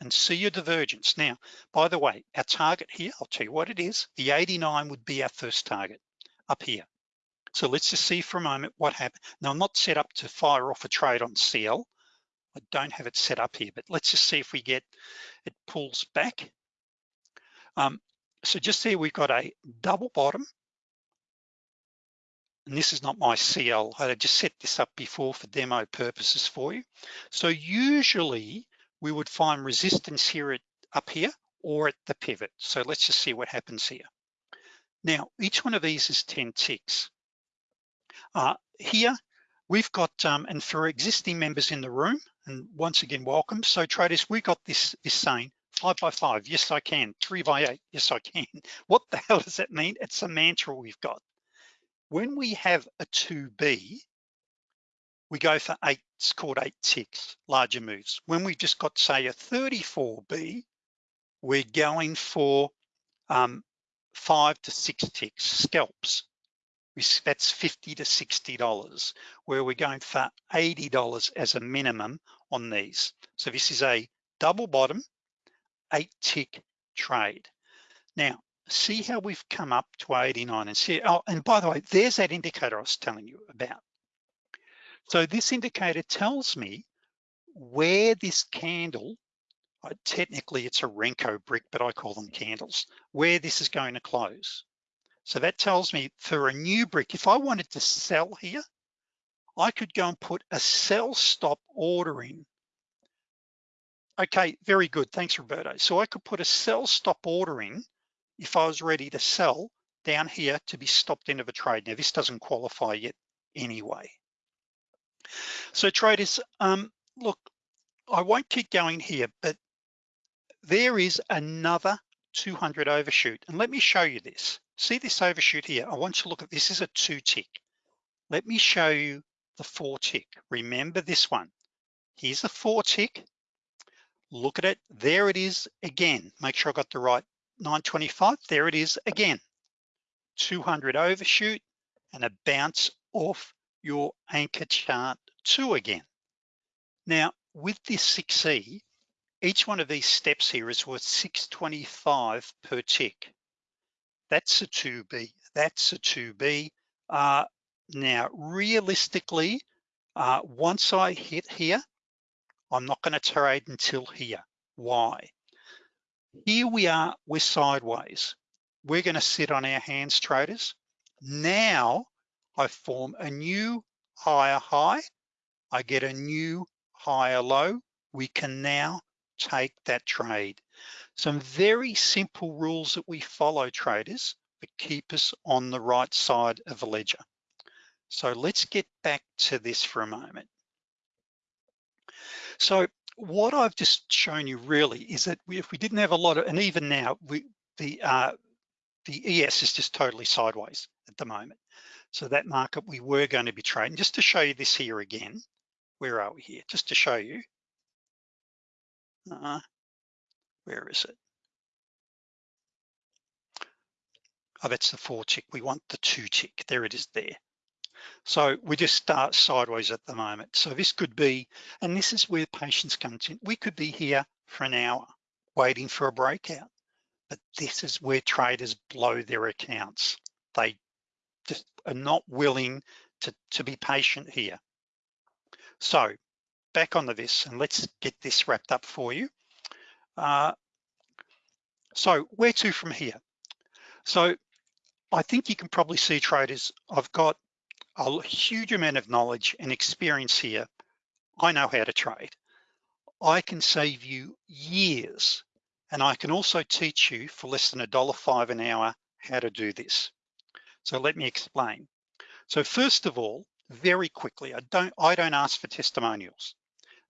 and see your divergence. Now, by the way, our target here, I'll tell you what it is, the 89 would be our first target up here. So let's just see for a moment what happened. Now I'm not set up to fire off a trade on CL. I don't have it set up here, but let's just see if we get, it pulls back. Um, so just there, we've got a double bottom. And this is not my CL. I just set this up before for demo purposes for you. So usually we would find resistance here at, up here or at the pivot. So let's just see what happens here. Now, each one of these is 10 ticks. Uh, here, we've got, um, and for existing members in the room, and once again, welcome. So traders, we got this, this saying, five by five, yes I can. Three by eight, yes I can. What the hell does that mean? It's a mantra we've got. When we have a 2B, we go for eight, it's called eight ticks, larger moves. When we've just got say a 34B, we're going for um, five to six ticks, scalps. That's 50 to $60, where we're going for $80 as a minimum on these. So this is a double bottom, eight tick trade. Now, see how we've come up to 89 and see, oh, and by the way, there's that indicator I was telling you about. So this indicator tells me where this candle, uh, technically it's a Renko brick, but I call them candles, where this is going to close. So that tells me for a new brick, if I wanted to sell here, I could go and put a sell stop order in. Okay, very good, thanks Roberto. So I could put a sell stop order in if I was ready to sell down here to be stopped into the trade. Now this doesn't qualify yet anyway. So traders, um, look, I won't keep going here, but there is another 200 overshoot. And let me show you this. See this overshoot here? I want you to look at this is a two tick. Let me show you the four tick. Remember this one. Here's a four tick. Look at it. There it is again. Make sure I got the right 925. There it is again. 200 overshoot and a bounce off your anchor chart two again. Now, with this 6E, each one of these steps here is worth 625 per tick. That's a 2B, that's a 2B. Uh, now, realistically, uh, once I hit here, I'm not gonna trade until here. Why? Here we are, we're sideways. We're gonna sit on our hands, traders. Now, I form a new higher high, I get a new higher low, we can now take that trade. Some very simple rules that we follow traders that keep us on the right side of the ledger. So let's get back to this for a moment. So what I've just shown you really is that we, if we didn't have a lot of, and even now, we, the, uh, the ES is just totally sideways at the moment. So that market we were going to be trading, just to show you this here again, where are we here? Just to show you. Uh, where is it? Oh, that's the four tick. We want the two tick. There it is there. So we just start sideways at the moment. So this could be, and this is where patience comes in. We could be here for an hour waiting for a breakout, but this is where traders blow their accounts. They just are not willing to, to be patient here. So back onto this and let's get this wrapped up for you. Uh, so where to from here? So I think you can probably see traders, I've got a huge amount of knowledge and experience here. I know how to trade. I can save you years and I can also teach you for less than a dollar five an hour how to do this. So let me explain. So first of all, very quickly, I don't, I don't ask for testimonials.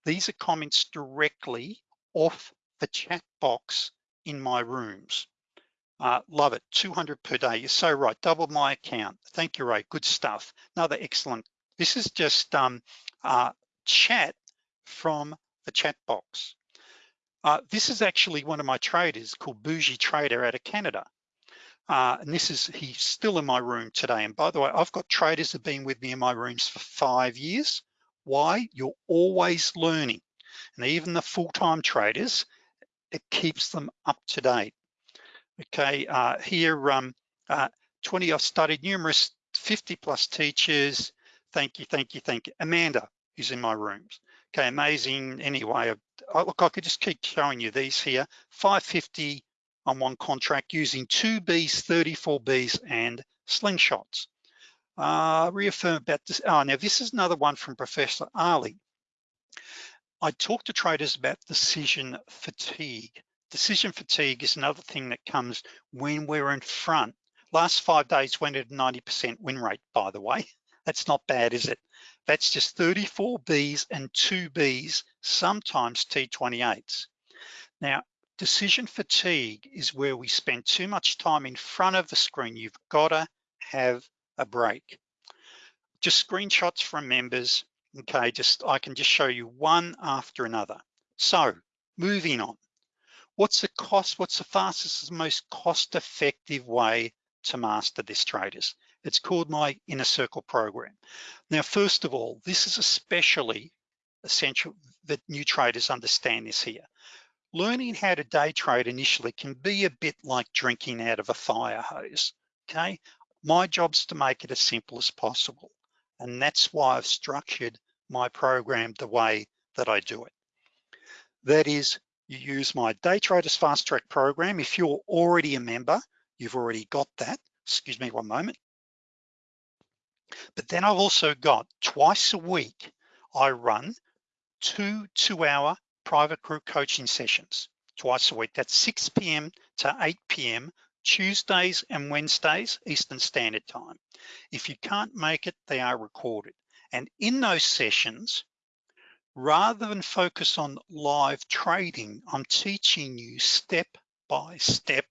These are comments directly off the chat box in my rooms. Uh, love it, 200 per day. You're so right, double my account. Thank you, Ray, good stuff. Another excellent. This is just um, uh, chat from the chat box. Uh, this is actually one of my traders called Bougie Trader out of Canada. Uh, and this is, he's still in my room today. And by the way, I've got traders that have been with me in my rooms for five years. Why? You're always learning. And even the full-time traders, it keeps them up to date. Okay, uh, here, um, uh, 20, I've studied numerous 50 plus teachers. Thank you, thank you, thank you. Amanda is in my rooms. Okay, amazing. Anyway, I, look, I could just keep showing you these here. 550 on one contract using two Bs, 34 Bs and slingshots. Uh, reaffirm about this. Oh, now this is another one from Professor Ali. I talk to traders about decision fatigue. Decision fatigue is another thing that comes when we're in front. Last five days went at 90% win rate, by the way. That's not bad, is it? That's just 34 Bs and two Bs, sometimes T28s. Now, decision fatigue is where we spend too much time in front of the screen. You've gotta have a break. Just screenshots from members. Okay, just I can just show you one after another. So moving on. What's the cost? What's the fastest, most cost-effective way to master this traders? It's called my inner circle program. Now, first of all, this is especially essential that new traders understand this here. Learning how to day trade initially can be a bit like drinking out of a fire hose, okay? My job's to make it as simple as possible. And that's why I've structured my program the way that I do it. That is, you use my Day Traders Fast Track program. If you're already a member, you've already got that. Excuse me one moment. But then I've also got twice a week, I run two two-hour private group coaching sessions twice a week. That's 6 p.m. to 8 p.m. Tuesdays and Wednesdays, Eastern Standard Time. If you can't make it, they are recorded. And in those sessions, rather than focus on live trading, I'm teaching you step by step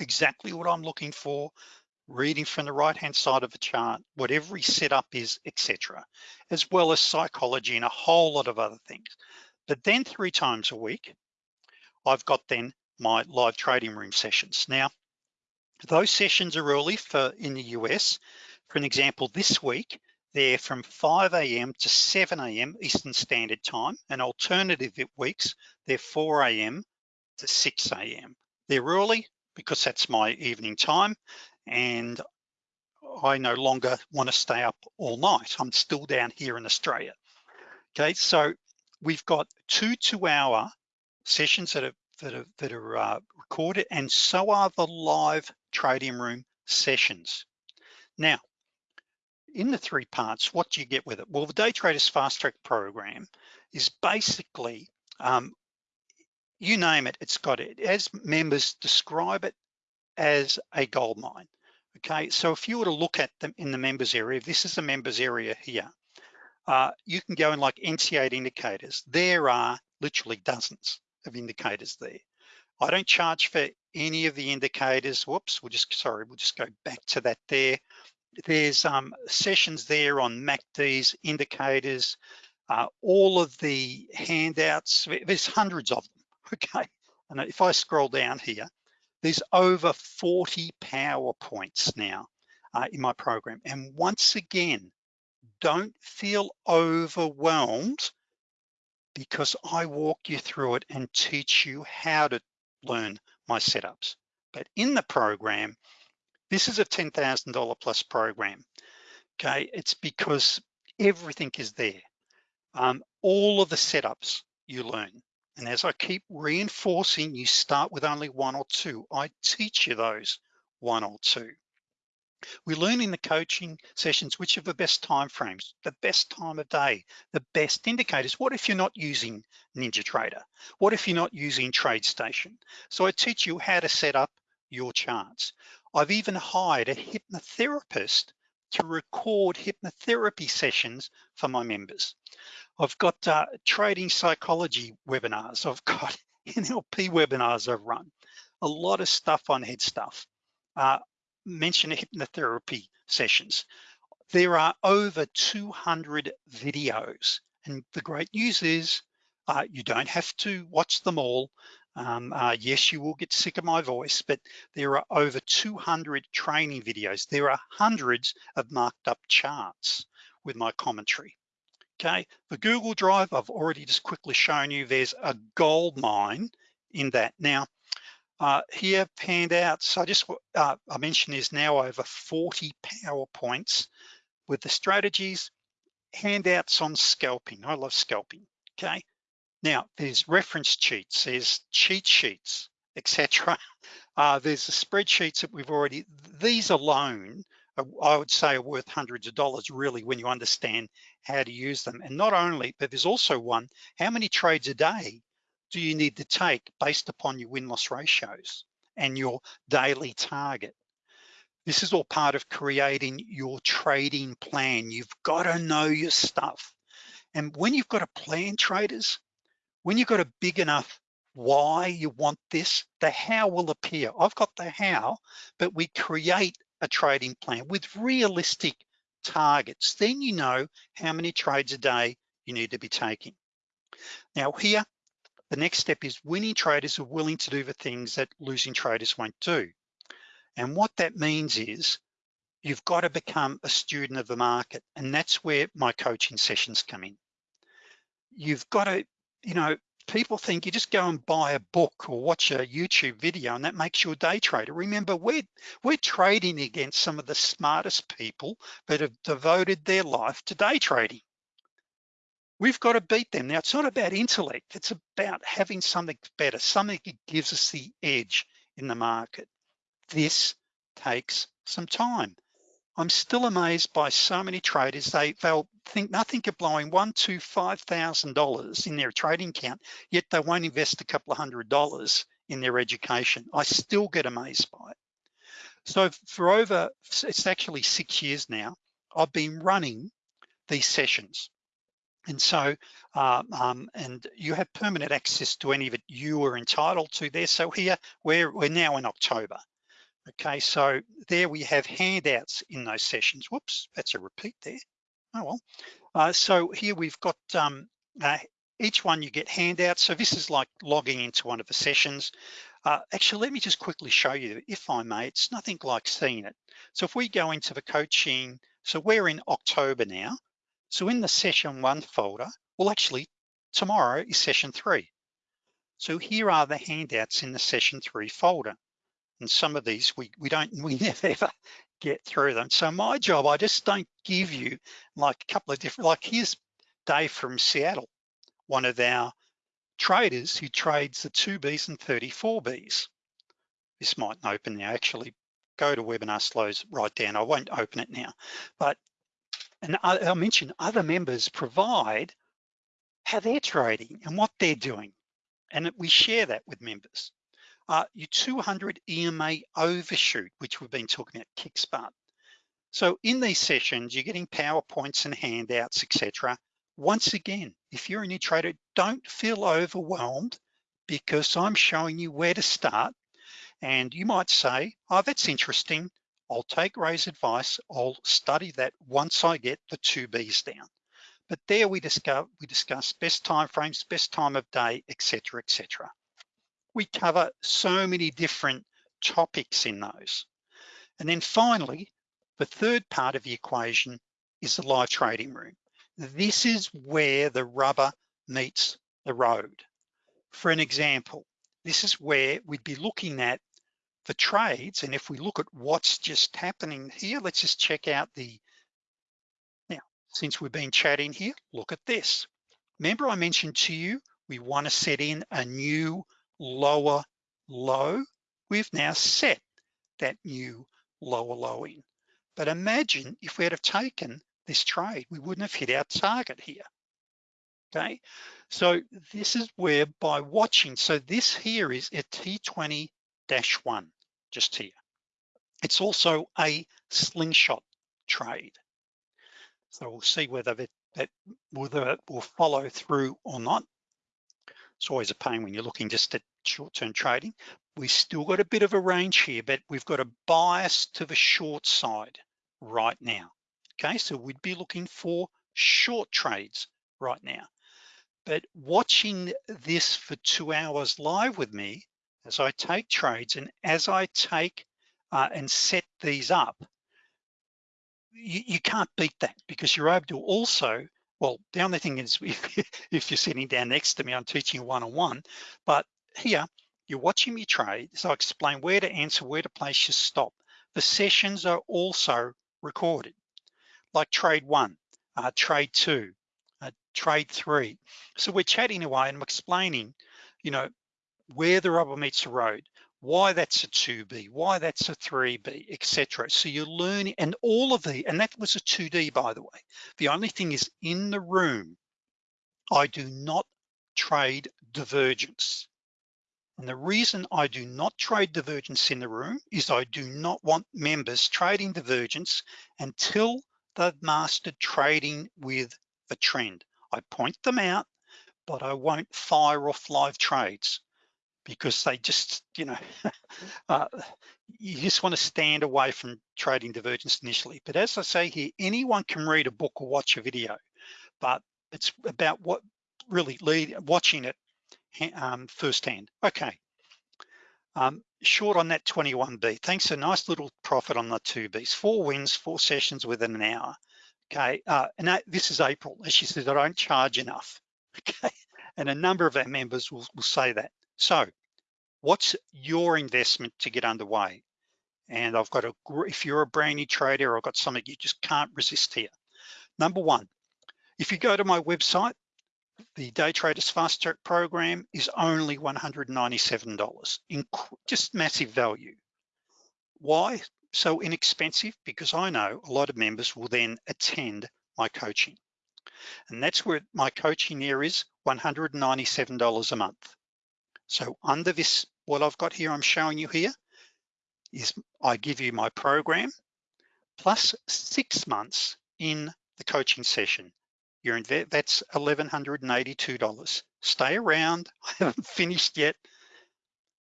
exactly what I'm looking for, reading from the right-hand side of a chart, what every setup is, etc., as well as psychology and a whole lot of other things. But then three times a week, I've got then my live trading room sessions. Now, those sessions are early for in the US. For an example, this week, they're from 5 a.m. to 7 a.m. Eastern Standard Time, and alternative weeks, they're 4 a.m. to 6 a.m. They're early because that's my evening time, and I no longer wanna stay up all night. I'm still down here in Australia. Okay, so we've got two two-hour sessions that are that are, that are uh, recorded, and so are the live trading room sessions. Now, in the three parts, what do you get with it? Well, the Day Traders Fast Track program is basically, um, you name it, it's got it. As members describe it as a gold mine. Okay, so if you were to look at them in the members area, this is the members area here, uh, you can go in like NT8 indicators. There are literally dozens of indicators there. I don't charge for any of the indicators. Whoops, we'll just, sorry, we'll just go back to that there. There's um, sessions there on MACDs, indicators, uh, all of the handouts, there's hundreds of them, okay? And if I scroll down here, there's over 40 PowerPoints now uh, in my program. And once again, don't feel overwhelmed because I walk you through it and teach you how to learn my setups. But in the program, this is a $10,000 plus program, okay? It's because everything is there. Um, all of the setups you learn. And as I keep reinforcing, you start with only one or two. I teach you those one or two. We learn in the coaching sessions which are the best time frames, the best time of day, the best indicators. What if you're not using NinjaTrader? What if you're not using TradeStation? So I teach you how to set up your charts. I've even hired a hypnotherapist to record hypnotherapy sessions for my members. I've got uh, trading psychology webinars. I've got NLP webinars I've run, a lot of stuff on head stuff. Uh, mention hypnotherapy sessions. There are over 200 videos. And the great news is uh, you don't have to watch them all. Um, uh, yes, you will get sick of my voice, but there are over 200 training videos. There are hundreds of marked up charts with my commentary. Okay, the Google Drive, I've already just quickly shown you, there's a gold mine in that. Now, uh, here, handouts, I just, uh, I mentioned there's now over 40 PowerPoints with the strategies, handouts on scalping. I love scalping, okay? Now, there's reference sheets, there's cheat sheets, etc. Uh, there's the spreadsheets that we've already, these alone, are, I would say are worth hundreds of dollars really when you understand how to use them. And not only, but there's also one, how many trades a day do you need to take based upon your win-loss ratios and your daily target? This is all part of creating your trading plan. You've got to know your stuff. And when you've got a plan traders, when you've got a big enough why you want this, the how will appear. I've got the how, but we create a trading plan with realistic targets. Then you know how many trades a day you need to be taking. Now here, the next step is winning traders are willing to do the things that losing traders won't do. And what that means is you've got to become a student of the market. And that's where my coaching sessions come in. You've got to, you know, people think you just go and buy a book or watch a YouTube video and that makes you a day trader. Remember, we're, we're trading against some of the smartest people that have devoted their life to day trading. We've got to beat them. Now, it's not about intellect. It's about having something better, something that gives us the edge in the market. This takes some time. I'm still amazed by so many traders. They, they'll think nothing of blowing one to $5,000 in their trading account, yet they won't invest a couple of hundred dollars in their education. I still get amazed by it. So for over, it's actually six years now, I've been running these sessions. And so, uh, um, and you have permanent access to any of it you are entitled to there. So here, we're, we're now in October. Okay, so there we have handouts in those sessions. Whoops, that's a repeat there. Oh well. Uh, so here we've got um, uh, each one you get handouts. So this is like logging into one of the sessions. Uh, actually, let me just quickly show you, if I may, it's nothing like seeing it. So if we go into the coaching, so we're in October now. So in the session one folder, well actually tomorrow is session three. So here are the handouts in the session three folder and some of these we, we don't, we never ever get through them. So my job, I just don't give you like a couple of different, like here's Dave from Seattle, one of our traders who trades the 2Bs and 34Bs. This mightn't open now, actually GoToWebinar slows right down. I won't open it now, but and I'll mention other members provide how they're trading and what they're doing. And we share that with members uh, your 200 EMA overshoot, which we've been talking about, Kickstart. So in these sessions, you're getting PowerPoints and handouts, etc. Once again, if you're a new trader, don't feel overwhelmed because I'm showing you where to start. And you might say, oh, that's interesting. I'll take Ray's advice. I'll study that once I get the two Bs down. But there we discuss, we discuss best time frames, best time of day, etc., etc we cover so many different topics in those. And then finally, the third part of the equation is the live trading room. This is where the rubber meets the road. For an example, this is where we'd be looking at the trades. And if we look at what's just happening here, let's just check out the, now, since we've been chatting here, look at this. Remember I mentioned to you, we wanna set in a new lower low, we've now set that new lower low in. But imagine if we had have taken this trade, we wouldn't have hit our target here, okay? So this is where by watching, so this here is a T20-1, just here. It's also a slingshot trade. So we'll see whether that, that whether it will follow through or not. It's always a pain when you're looking just at short-term trading. We've still got a bit of a range here, but we've got a bias to the short side right now. Okay, so we'd be looking for short trades right now. But watching this for two hours live with me, as I take trades and as I take uh, and set these up, you, you, can't beat that because you're able to also, well, the only thing is if, if you're sitting down next to me, I'm teaching one-on-one, but here, you're watching me trade, so I explain where to answer, where to place your stop. The sessions are also recorded, like trade one, uh, trade two, uh, trade three. So we're chatting away and I'm explaining, you know, where the rubber meets the road, why that's a 2B, why that's a 3B, etc. So you're learning, and all of the, and that was a 2D by the way. The only thing is in the room, I do not trade divergence. And the reason I do not trade divergence in the room is I do not want members trading divergence until they've mastered trading with a trend. I point them out, but I won't fire off live trades because they just, you know, uh, you just want to stand away from trading divergence initially. But as I say here, anyone can read a book or watch a video, but it's about what really lead, watching it um, firsthand. Okay, um, short on that 21B. Thanks, a nice little profit on the two Bs. Four wins, four sessions within an hour. Okay, uh, and that, this is April. As she said, I don't charge enough. Okay, and a number of our members will, will say that. So what's your investment to get underway? And I've got a, if you're a brand new trader, I've got something you just can't resist here. Number one, if you go to my website, the Day Traders Fast Track program is only $197, in just massive value. Why so inexpensive? Because I know a lot of members will then attend my coaching. And that's where my coaching there is $197 a month. So under this, what I've got here, I'm showing you here, is I give you my program plus six months in the coaching session. You're in that's $1,182. Stay around, I haven't finished yet.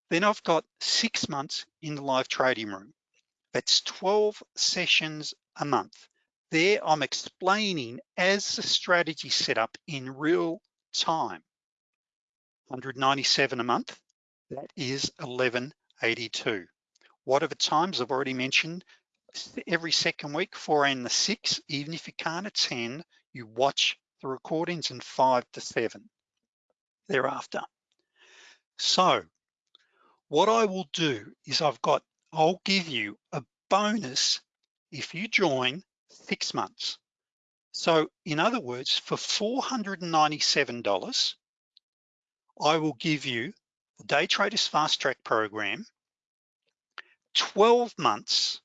Then I've got six months in the live trading room. That's 12 sessions a month. There I'm explaining as the strategy set up in real time. 197 a month, that is 1182. What are the times? I've already mentioned every second week, four and the six, even if you can't attend, you watch the recordings in five to seven thereafter. So what I will do is I've got, I'll give you a bonus if you join six months. So in other words, for $497, I will give you the Day Traders Fast Track program, 12 months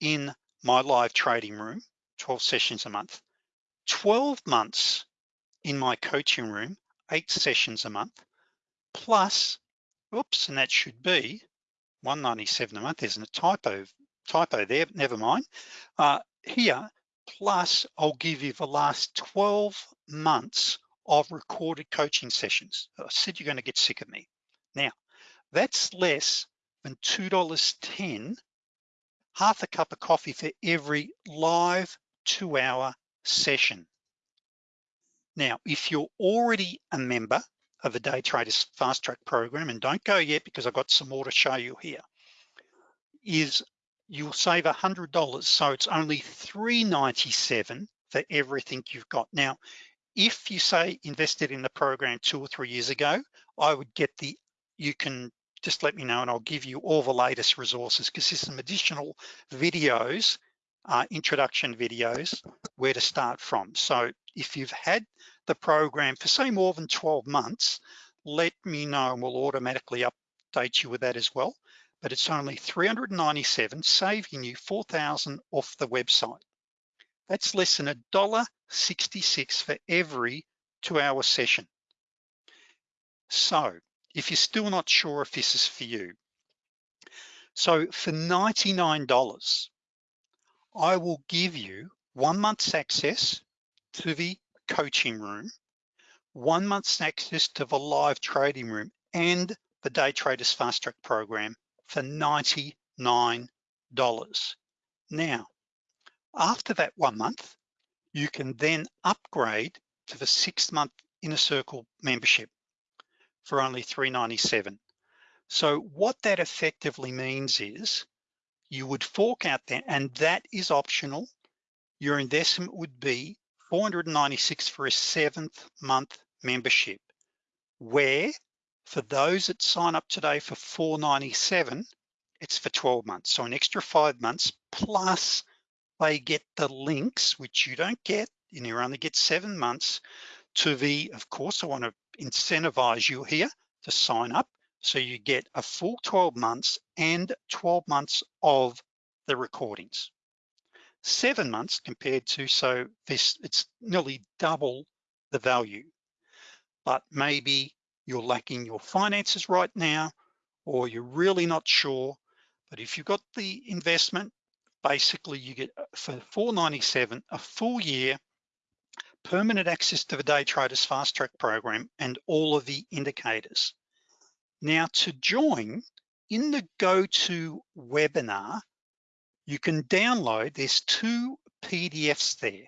in my live trading room, 12 sessions a month, 12 months in my coaching room, eight sessions a month, plus, oops, and that should be 197 a month. There's a typo, typo there, never mind. Uh, here, plus I'll give you the last 12 months of recorded coaching sessions. I said you're gonna get sick of me. Now, that's less than $2.10, half a cup of coffee for every live two hour session. Now, if you're already a member of the Day Traders Fast Track program, and don't go yet because I've got some more to show you here, is you'll save $100. So it's only 397 for everything you've got. Now, if you say invested in the program two or three years ago, I would get the, you can just let me know and I'll give you all the latest resources because there's some additional videos uh, introduction videos where to start from. So if you've had the program for say more than 12 months, let me know and we'll automatically update you with that as well. But it's only 397, saving you 4,000 off the website. That's less than a dollar 66 for every two hour session. So if you're still not sure if this is for you, so for $99, I will give you one month's access to the coaching room one month's access to the live trading room and the Day Traders Fast Track program for $99. Now, after that one month, you can then upgrade to the six month Inner Circle membership for only 397. So what that effectively means is you would fork out there and that is optional. Your investment would be 496 for a seventh month membership where for those that sign up today for 497, it's for 12 months. So an extra five months plus they get the links, which you don't get, and you only get seven months to the, of course, I wanna incentivize you here to sign up. So you get a full 12 months and 12 months of the recordings. Seven months compared to, so this, it's nearly double the value. But maybe you're lacking your finances right now, or you're really not sure. But if you've got the investment, basically you get uh, for 497 a full year permanent access to the day traders fast track program and all of the indicators. Now to join in the go-to webinar you can download there's two PDFs there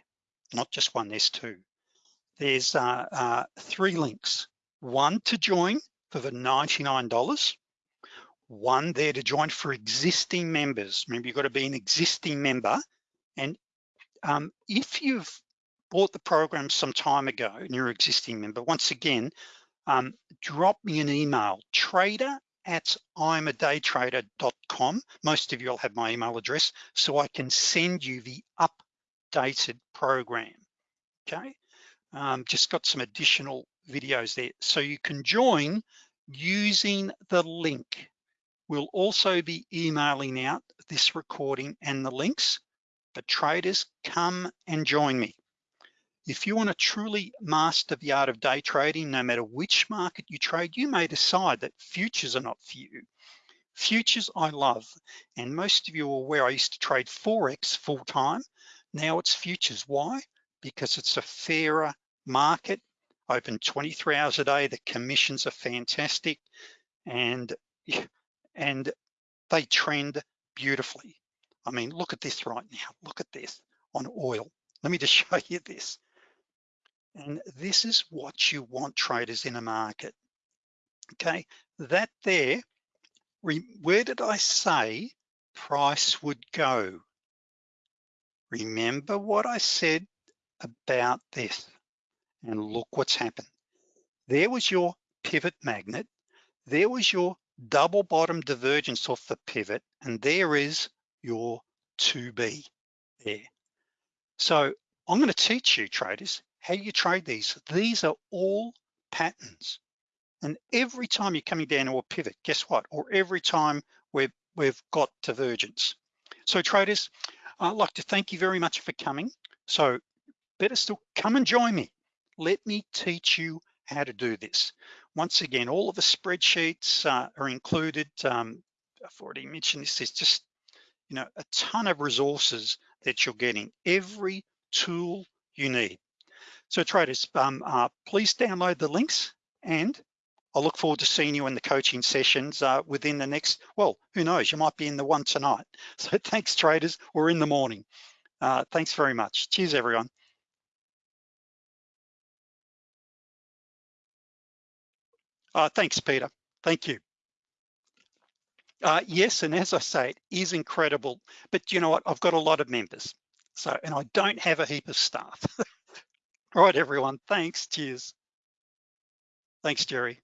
not just one there's two. There's uh, uh, three links. One to join for the $99 one there to join for existing members. Remember, you've got to be an existing member. And um, if you've bought the program some time ago and you're an existing member, once again, um, drop me an email, trader at imadaytrader.com. Most of you will have my email address, so I can send you the updated program, okay? Um, just got some additional videos there. So you can join using the link We'll also be emailing out this recording and the links, but traders come and join me. If you wanna truly master the art of day trading, no matter which market you trade, you may decide that futures are not for you. Futures I love, and most of you are aware I used to trade Forex full time. Now it's futures, why? Because it's a fairer market, open 23 hours a day, the commissions are fantastic, and and they trend beautifully. I mean, look at this right now. Look at this on oil. Let me just show you this. And this is what you want traders in a market. Okay, that there, where did I say price would go? Remember what I said about this and look what's happened. There was your pivot magnet. There was your double bottom divergence off the pivot, and there is your 2B there. So I'm gonna teach you traders how you trade these. These are all patterns. And every time you're coming down to a pivot, guess what? Or every time we've, we've got divergence. So traders, I'd like to thank you very much for coming. So better still, come and join me. Let me teach you how to do this. Once again, all of the spreadsheets uh, are included. Um, I've already mentioned this, there's just you know, a ton of resources that you're getting, every tool you need. So traders, um, uh, please download the links and I look forward to seeing you in the coaching sessions uh, within the next, well, who knows, you might be in the one tonight. So thanks traders, we're in the morning. Uh, thanks very much. Cheers everyone. Uh, thanks, Peter. Thank you. Uh, yes, and as I say, it is incredible, but you know what? I've got a lot of members. So, and I don't have a heap of staff. All right, everyone, thanks, cheers. Thanks, Jerry.